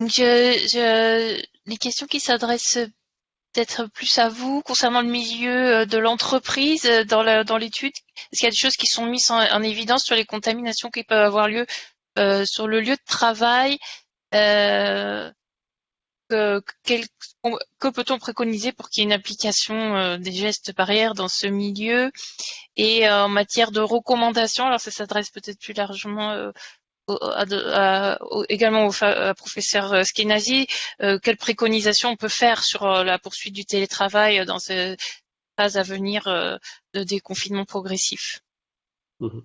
Les questions qui s'adressent peut-être plus à vous concernant le milieu euh, de l'entreprise euh, dans l'étude? Est-ce qu'il y a des choses qui sont mises en, évidence sur les contaminations qui peuvent avoir lieu euh, sur le lieu de travail? Que, peut-on préconiser pour qu'il y ait une application des gestes barrières dans ce milieu? Et en matière de recommandations, alors ça s'adresse peut-être plus largement également au professeur Skenazi, quelles préconisations on peut faire sur la poursuite du télétravail dans ces phases à venir de déconfinement progressif? Mmh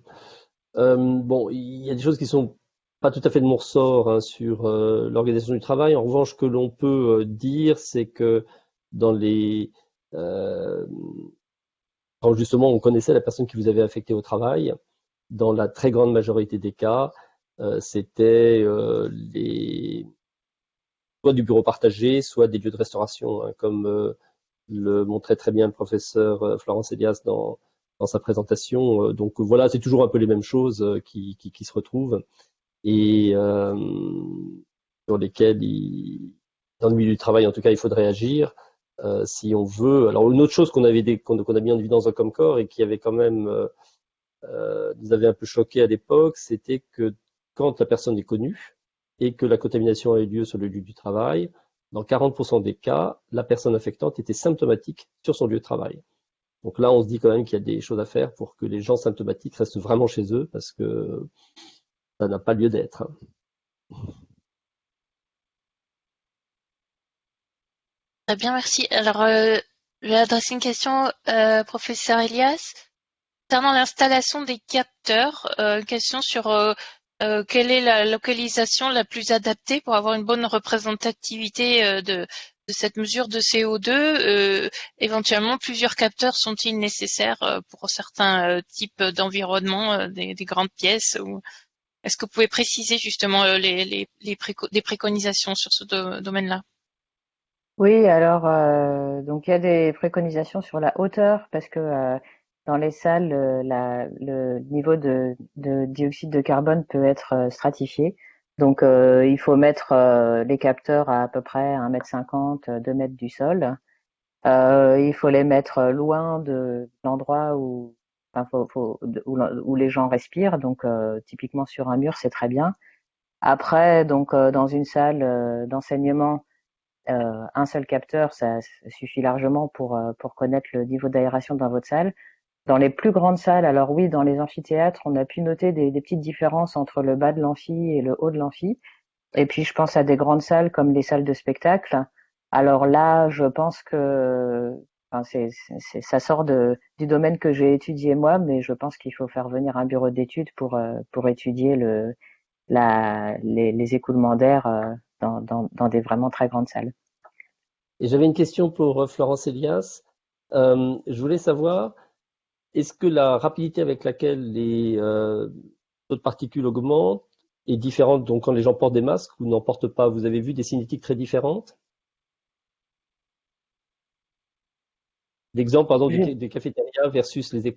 Bon, il y a des choses qui sont pas tout à fait de mon ressort hein, sur l'organisation du travail. En revanche, ce que l'on peut dire, c'est que dans les justement on connaissait la personne qui vous avait affecté au travail, dans la très grande majorité des cas, euh, c'était euh, les soit du bureau partagé, soit des lieux de restauration, hein, comme euh, le montrait très bien le professeur Florence Elias dans, dans sa présentation. Donc voilà, c'est toujours un peu les mêmes choses qui, qui, se retrouvent et sur lesquelles, dans le milieu du travail, en tout cas, il faudrait agir. Euh, si on veut. Alors une autre chose qu'on avait qu'on a mis en évidence dans Comcore et qui avait quand même euh, euh, nous avait un peu choqué à l'époque, c'était que quand la personne est connue et que la contamination a eu lieu sur le lieu du travail, dans 40% des cas, la personne affectante était symptomatique sur son lieu de travail. Donc là, on se dit quand même qu'il y a des choses à faire pour que les gens symptomatiques restent vraiment chez eux parce que ça n'a pas lieu d'être. Très bien, merci. Alors, euh, je vais adresser une question, euh, professeur Elias. Concernant l'installation des capteurs, euh, question sur euh, quelle est la localisation la plus adaptée pour avoir une bonne représentativité de, de cette mesure de CO2 Éventuellement, plusieurs capteurs sont-ils nécessaires pour certains types d'environnement, des, des, grandes pièces ou... Est-ce que vous pouvez préciser justement les, les, les des préconisations sur ce domaine-là? Oui, alors euh, donc il y a des préconisations sur la hauteur parce que euh, dans les salles, euh, le niveau de, de, dioxyde de carbone peut être stratifié. Donc il faut mettre les capteurs à à peu près 1m50, 2 mètres du sol. il faut les mettre loin de l'endroit où, les gens respirent. Donc typiquement sur un mur, c'est très bien. Après, donc dans une salle d'enseignement, euh, un seul capteur, ça suffit largement euh, pour connaître le niveau d'aération dans votre salle. Dans les plus grandes salles, alors oui, dans les amphithéâtres, on a pu noter des, petites différences entre le bas de l'amphi et le haut de l'amphi. Et puis, je pense à des grandes salles comme les salles de spectacle. Alors là, je pense que enfin, c'est, ça sort du domaine que j'ai étudié moi, mais je pense qu'il faut faire venir un bureau d'études pour, euh, pour étudier le, la, les, écoulements d'air dans, dans, dans des vraiment très grandes salles. Et j'avais une question pour euh, Florence Elias. Euh, je voulais savoir, est-ce que la rapidité avec laquelle les euh, taux de particules augmentent est différente donc quand les gens portent des masques ou n'en portent pas? Vous avez vu des cinétiques très différentes? L'exemple, par exemple, des, cafétérias versus les,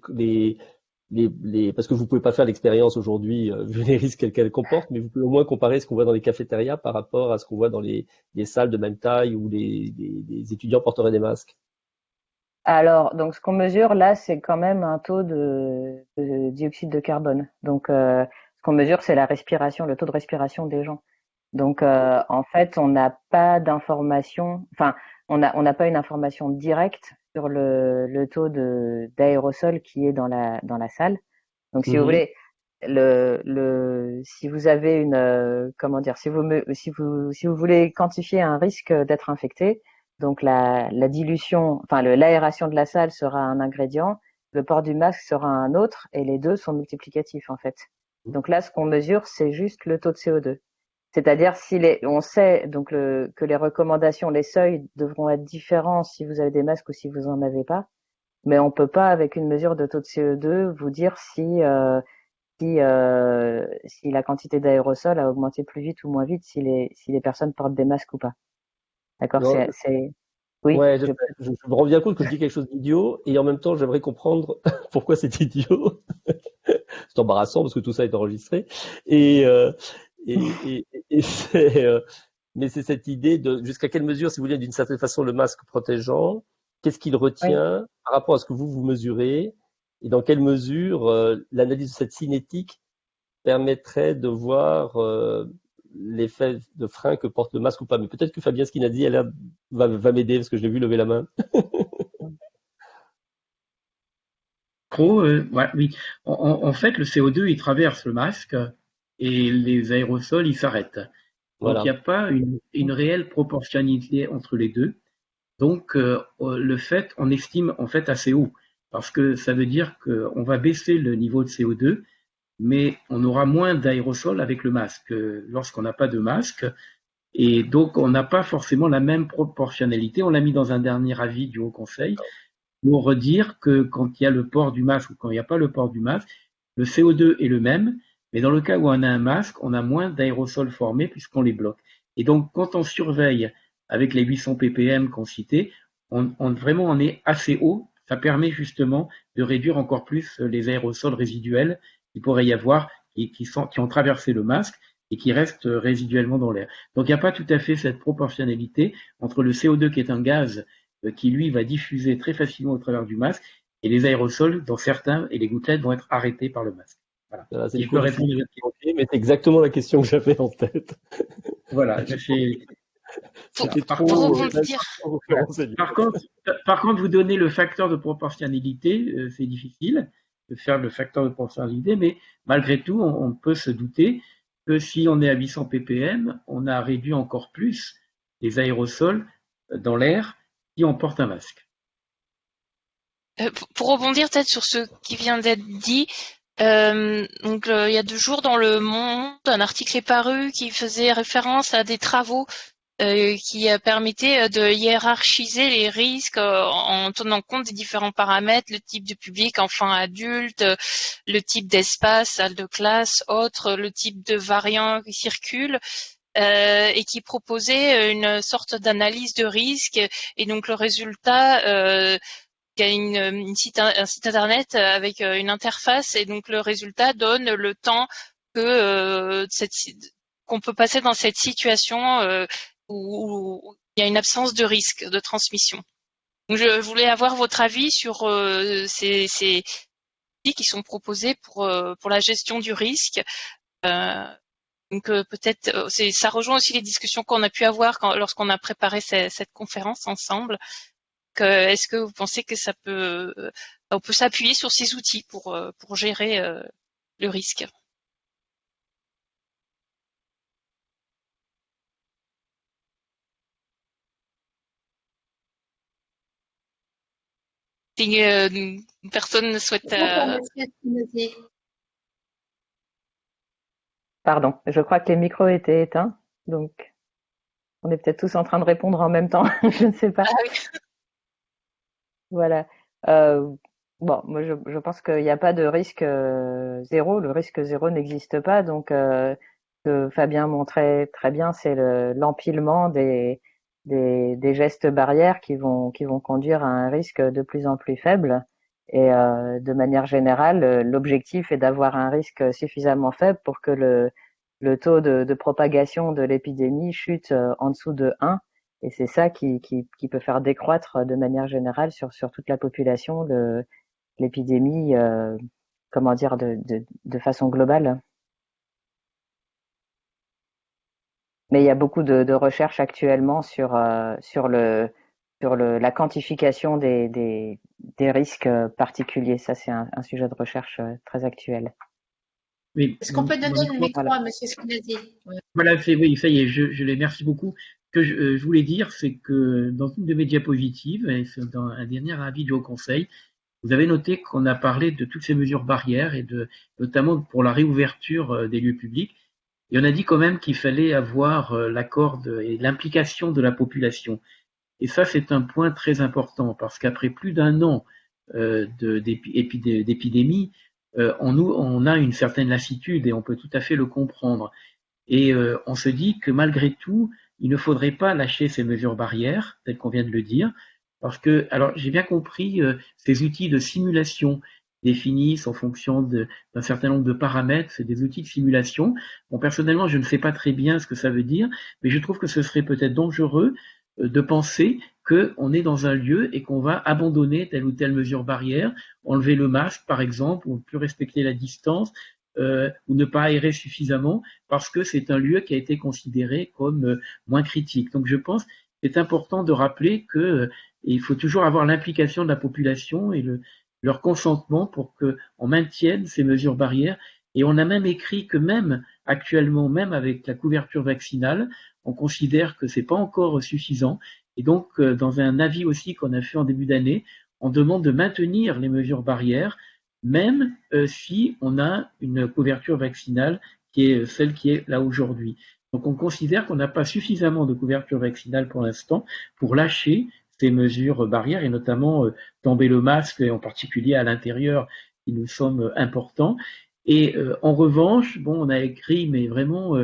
les, les, parce que vous pouvez pas faire l'expérience aujourd'hui euh, vu les risques qu'elle comporte, mais vous pouvez au moins comparer ce qu'on voit dans les cafétérias par rapport à ce qu'on voit dans les, les, salles de même taille où les, les, étudiants porteraient des masques. Alors, donc ce qu'on mesure là, c'est quand même un taux de, de dioxyde de carbone. Donc, euh, ce qu'on mesure, c'est la respiration, le taux de respiration des gens. Donc, euh, en fait, on n'a pas d'information, enfin, on n'a on pas une information directe sur le, le taux de d'aérosol qui est dans la dans la salle. Donc si vous mhm. voulez le, le si vous avez une euh, comment dire si vous si vous si vous voulez quantifier un risque d'être infecté, donc la, la dilution enfin l'aération de la salle sera un ingrédient, le port du masque sera un autre et les deux sont multiplicatifs en fait. Donc là ce qu'on mesure c'est juste le taux de CO2. C'est-à-dire si les, on sait donc le, que les recommandations, les seuils devront être différents si vous avez des masques ou si vous en avez pas, mais on peut pas avec une mesure de taux de CO2 vous dire si euh, si, euh, si la quantité d'aérosol a augmenté plus vite ou moins vite si les si les personnes portent des masques ou pas. D'accord, c'est oui. Ouais, je, je, me rends bien compte que je dis quelque chose d'idiot et en même temps j'aimerais comprendre pourquoi c'est idiot. c'est embarrassant parce que tout ça est enregistré et euh, et, et, c'est, euh, mais c'est cette idée de jusqu'à quelle mesure, si vous voulez, d'une certaine façon, le masque protégeant, qu'est-ce qu'il retient par rapport à ce que vous vous mesurez, et dans quelle mesure euh, l'analyse de cette cinétique permettrait de voir euh, l'effet de frein que porte le masque ou pas. Mais peut-être que Fabien Skinadi, elle va, va m'aider parce que je l'ai vu lever la main. Pro, ouais, oui. En, en, fait, le CO2, il traverse le masque et les aérosols, ils s'arrêtent. Donc il n'y a pas une, une, réelle proportionnalité entre les deux. Donc euh, le fait, on estime en fait assez haut, parce que ça veut dire qu'on va baisser le niveau de CO2, mais on aura moins d'aérosols avec le masque lorsqu'on n'a pas de masque. Et donc on n'a pas forcément la même proportionnalité. On l'a mis dans un dernier avis du Haut Conseil pour redire que quand il y a le port du masque ou quand il n'y a pas le port du masque, le CO2 est le même, mais dans le cas où on a un masque, on a moins d'aérosols formés puisqu'on les bloque. Et donc, quand on surveille avec les 800 ppm qu'on citait, on, on, vraiment est assez haut. Ça permet justement de réduire encore plus les aérosols résiduels qu'il pourrait y avoir qui, qui, sont, qui ont traversé le masque et qui restent résiduellement dans l'air. Donc il n'y a pas tout à fait cette proportionnalité entre le CO2 qui est un gaz euh, qui lui va diffuser très facilement au travers du masque et les aérosols dont certains et les gouttelettes vont être arrêtés par le masque. Voilà. c'est mais c'est exactement la question que j'avais en tête. Voilà, j'ai par, contre, par, contre, vous donnez le facteur de proportionnalité, euh, c'est difficile de faire le facteur de proportionnalité, mais malgré tout, on, peut se douter que si on est à 800 ppm, on a réduit encore plus les aérosols dans l'air si on porte un masque. Euh, pour rebondir peut-être sur ce qui vient d'être dit, euh, donc il y a deux jours dans le Monde, un article est paru qui faisait référence à des travaux euh, qui permettaient de hiérarchiser les risques en tenant compte des différents paramètres, le type de public, enfant, adulte, le type d'espace, salle de classe, autre, le type de variant qui circule. Euh, et qui proposait une sorte d'analyse de risque et donc le résultat euh, il y a une, site, un site internet avec euh, une interface et donc le résultat donne le temps que euh, qu'on peut passer dans cette situation euh, où, il y a une absence de risque de transmission. Je voulais avoir votre avis sur ces, ces qui sont proposés pour pour la gestion du risque. donc peut-être ça rejoint aussi les discussions qu'on a pu avoir lorsqu'on a préparé cette conférence ensemble est-ce que vous pensez que ça peut, euh, on peut s'appuyer sur ces outils pour, euh, pour gérer euh, le risque? Si personne ne souhaite. Pardon, je crois que les micros étaient éteints, donc on est peut-être tous en train de répondre en même temps, je ne sais pas. Ah voilà. Euh, bon, moi je, je pense qu'il n'y a pas de risque euh, zéro. Le risque zéro n'existe pas. Donc, euh, que Fabien montrait très bien, c'est l'empilement des, des, des, gestes barrières qui vont, qui vont conduire à un risque de plus en plus faible. Et euh, de manière générale, l'objectif est d'avoir un risque suffisamment faible pour que le, le taux de, de propagation de l'épidémie chute euh, en dessous de 1 et c'est ça qui, qui, qui, peut faire décroître de manière générale sur, sur toute la population l'épidémie, euh, comment dire, de, de, de, façon globale. Mais il y a beaucoup de, de recherches actuellement sur, euh, sur, le, sur le, la quantification des, des, des risques particuliers. Ça, c'est un, un, sujet de recherche euh, très actuel. Oui. Est-ce qu'on peut donner le micro à M. Squinazzi Voilà, oui, ça y est, je, je les remercie beaucoup que euh, je, voulais dire, c'est que dans une de mes diapositives, et dans un dernier avis du Haut Conseil, vous avez noté qu'on a parlé de toutes ces mesures barrières et de, notamment pour la réouverture euh, des lieux publics. Et on a dit quand même qu'il fallait avoir euh, l'accord et l'implication de la population. Et ça, c'est un point très important parce qu'après plus d'un an euh, d'épidémie, euh, on, a une certaine lassitude et on peut tout à fait le comprendre. Et on se dit que malgré tout, il ne faudrait pas lâcher ces mesures barrières, telles qu'on vient de le dire, parce que, alors j'ai bien compris, ces outils de simulation définissent en fonction d'un certain nombre de paramètres, c'est des outils de simulation. Bon, personnellement, je ne sais pas très bien ce que ça veut dire, mais je trouve que ce serait peut-être dangereux euh, de penser qu'on est dans un lieu et qu'on va abandonner telle ou telle mesure barrière, enlever le masque par exemple, ou ne plus respecter la distance, euh, ou ne pas aérer suffisamment parce que c'est un lieu qui a été considéré comme euh, moins critique. Donc je pense que c'est important de rappeler que euh, il faut toujours avoir l'implication de la population et le, leur consentement pour qu'on maintienne ces mesures barrières. Et on a même écrit que même actuellement, même avec la couverture vaccinale, on considère que c'est pas encore suffisant. Et donc, dans un avis aussi qu'on a fait en début d'année, on demande de maintenir les mesures barrières, même si on a une couverture vaccinale qui est celle qui est là aujourd'hui. Donc on considère qu'on n'a pas suffisamment de couverture vaccinale pour l'instant pour lâcher ces mesures barrières et notamment euh, tomber le masque et en particulier à l'intérieur qui nous semble important. Et euh, en revanche, bon, on a écrit, mais vraiment,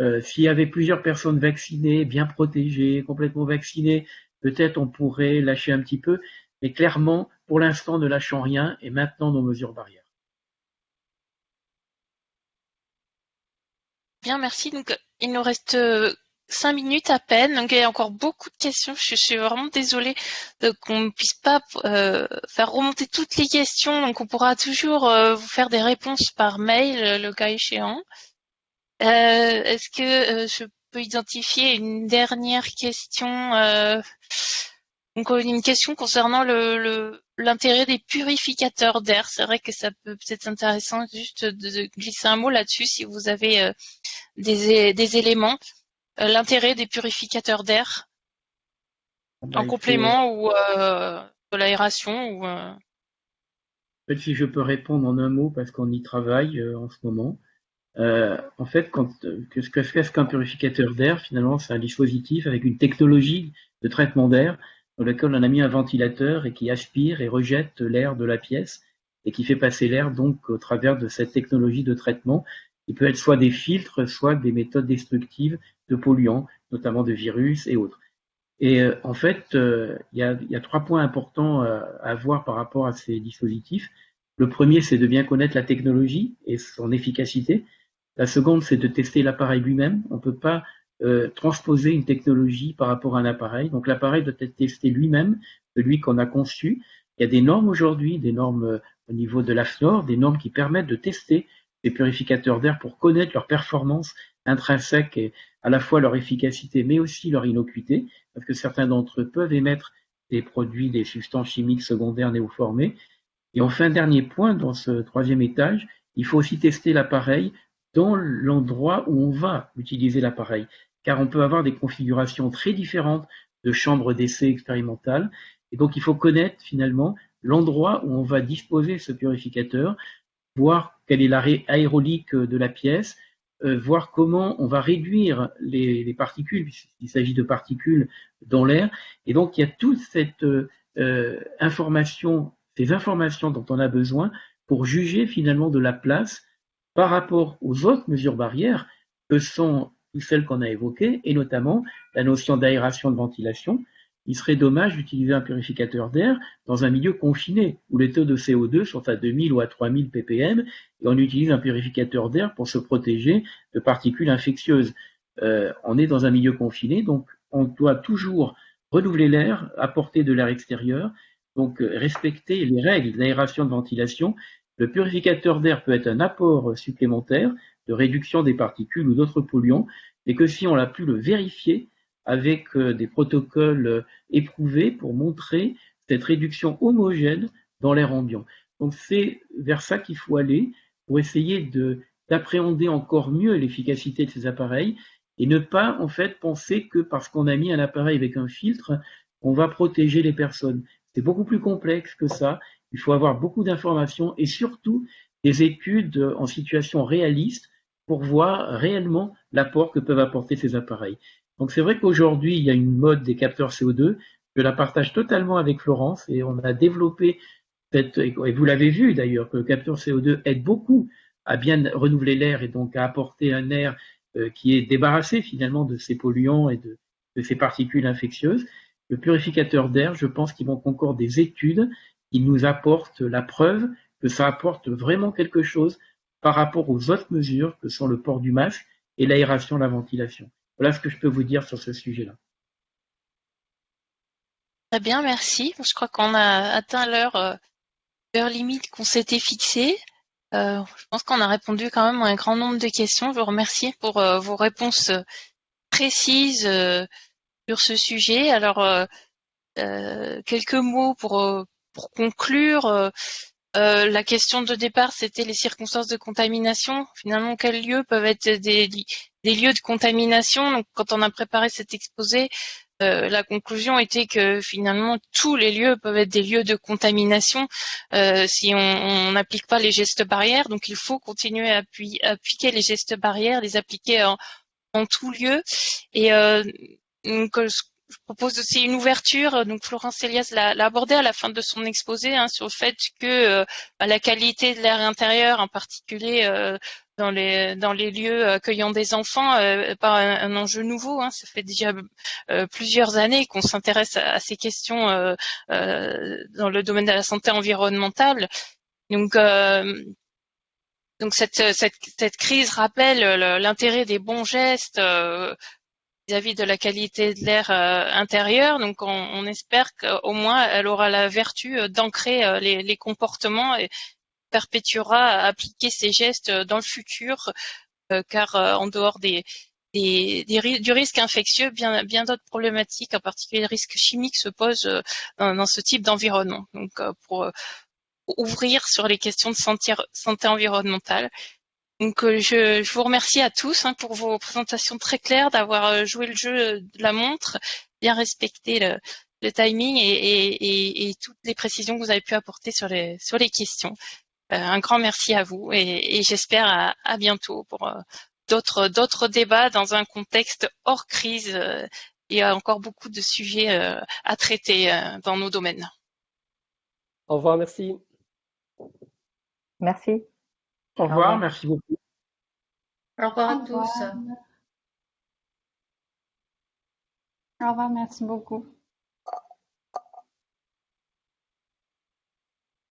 euh, s'il y avait plusieurs personnes vaccinées, bien protégées, complètement vaccinées, peut-être on pourrait lâcher un petit peu. Mais clairement, pour l'instant, ne lâchons rien et maintenant nos mesures barrières. Bien, merci. Donc, il nous reste euh, cinq minutes à peine. Donc, il y a encore beaucoup de questions. Je suis vraiment désolée qu'on ne puisse pas euh, faire remonter toutes les questions. Donc, on pourra toujours euh, vous faire des réponses par mail, le cas échéant. Est-ce que je peux identifier une dernière question donc une question concernant le l'intérêt des purificateurs d'air? C'est vrai que ça peut peut-être intéressant juste de, glisser un mot là-dessus si vous avez euh, des, des, éléments. Euh, l'intérêt des purificateurs d'air en complément ou euh, de l'aération ou. si je peux répondre en un mot parce qu'on y travaille en ce moment. en fait, quand, qu'est-ce qu'un purificateur d'air Finalement, c'est un dispositif avec une technologie de traitement d'air dans lequel on a mis un ventilateur et qui aspire et rejette l'air de la pièce et qui fait passer l'air donc au travers de cette technologie de traitement qui peut être soit des filtres, soit des méthodes destructives de polluants, notamment de virus et autres. Et euh, en fait, euh, il y, a, trois points importants euh, à voir par rapport à ces dispositifs. Le premier, c'est de bien connaître la technologie et son efficacité. La seconde, c'est de tester l'appareil lui-même. On ne peut pas transposer une technologie par rapport à un appareil. Donc l'appareil doit être testé lui-même, celui qu'on a conçu. Il y a des normes aujourd'hui, des normes au niveau de l'AFNOR, des normes qui permettent de tester les purificateurs d'air pour connaître leur performance intrinsèque et à la fois leur efficacité mais aussi leur innocuité, parce que certains d'entre eux peuvent émettre des produits, des substances chimiques secondaires néoformées. Et enfin, dernier point, dans ce troisième étage, il faut aussi tester l'appareil dans l'endroit où on va utiliser l'appareil car on peut avoir des configurations très différentes de chambres d'essai expérimentales. Et donc, il faut connaître finalement l'endroit où on va disposer ce purificateur, voir quelle est l'arrêt aérolique de la pièce, euh, voir comment on va réduire les, particules, puisqu'il s'agit de particules dans l'air. Et donc, il y a toute cette euh, information, ces informations dont on a besoin pour juger finalement de la place par rapport aux autres mesures barrières que sont celles qu'on a évoquées, et notamment la notion d'aération de ventilation. Il serait dommage d'utiliser un purificateur d'air dans un milieu confiné, où les taux de CO2 sont à 2000 ou à 3000 ppm, et on utilise un purificateur d'air pour se protéger de particules infectieuses. Euh, on est dans un milieu confiné, donc on doit toujours renouveler l'air, apporter de l'air extérieur, donc euh, respecter les règles d'aération de ventilation. Le purificateur d'air peut être un apport supplémentaire, de réduction des particules ou d'autres polluants, mais que si on a pu le vérifier avec euh, des protocoles euh, éprouvés pour montrer cette réduction homogène dans l'air ambiant. Donc c'est vers ça qu'il faut aller pour essayer d'appréhender encore mieux l'efficacité de ces appareils et ne pas en fait penser que parce qu'on a mis un appareil avec un filtre, on va protéger les personnes. C'est beaucoup plus complexe que ça. Il faut avoir beaucoup d'informations et surtout des études en situation réaliste pour voir réellement l'apport que peuvent apporter ces appareils. Donc c'est vrai qu'aujourd'hui, il y a une mode des capteurs CO2. Je la partage totalement avec Florence et on a développé cette, et vous l'avez vu d'ailleurs, que le capteur CO2 aide beaucoup à bien renouveler l'air et donc à apporter un air euh, qui est débarrassé finalement de ces polluants et de, ces particules infectieuses. Le purificateur d'air, je pense qu'il manque encore des études qui nous apportent la preuve que ça apporte vraiment quelque chose par rapport aux autres mesures que sont le port du masque et l'aération, la ventilation. Voilà ce que je peux vous dire sur ce sujet-là. Très bien, merci. Je crois qu'on a atteint l'heure euh, limite qu'on s'était fixée. Euh, je pense qu'on a répondu quand même à un grand nombre de questions. Je vous remercie pour euh, vos réponses précises sur ce sujet. Alors, quelques mots pour, pour conclure. la question de départ, c'était les circonstances de contamination. Finalement, quels lieux peuvent être des, des lieux de contamination Donc, quand on a préparé cet exposé, euh, la conclusion était que finalement tous les lieux peuvent être des lieux de contamination euh, si on n'applique pas les gestes barrières. Donc il faut continuer à appliquer les gestes barrières, les appliquer en, en tout lieu. Et euh, je propose aussi une ouverture. Donc Florence Elias l'a abordé à la fin de son exposé hein, sur le fait que bah, la qualité de l'air intérieur, en particulier dans les dans les lieux accueillant des enfants euh, pas un, enjeu nouveau. Hein. Ça fait déjà euh, plusieurs années qu'on s'intéresse à, ces questions euh, dans le domaine de la santé environnementale. Donc donc cette, cette, cette, crise rappelle l'intérêt des bons gestes vis-à-vis de la qualité de l'air intérieur. Donc on, on espère qu'au moins elle aura la vertu d'ancrer les, les, comportements et, perpétuera à appliquer ces gestes dans le futur, euh, car euh, en dehors des, des, du risque infectieux, bien, bien d'autres problématiques, en particulier le risque chimique, se posent euh, dans, ce type d'environnement. Donc, pour, ouvrir sur les questions de santé, santé environnementale. Donc, je, je, vous remercie à tous hein, pour vos présentations très claires, d'avoir joué le jeu de la montre, bien respecté le, le timing et, et, et, toutes les précisions que vous avez pu apporter sur les, sur les questions. Euh, un grand merci à vous et, j'espère à, bientôt pour euh, d'autres d'autres débats dans un contexte hors crise. Euh, il y a encore beaucoup de sujets à traiter dans nos domaines. Au revoir, merci. Merci. Au revoir, merci beaucoup. Au revoir à tous. Au revoir, merci beaucoup.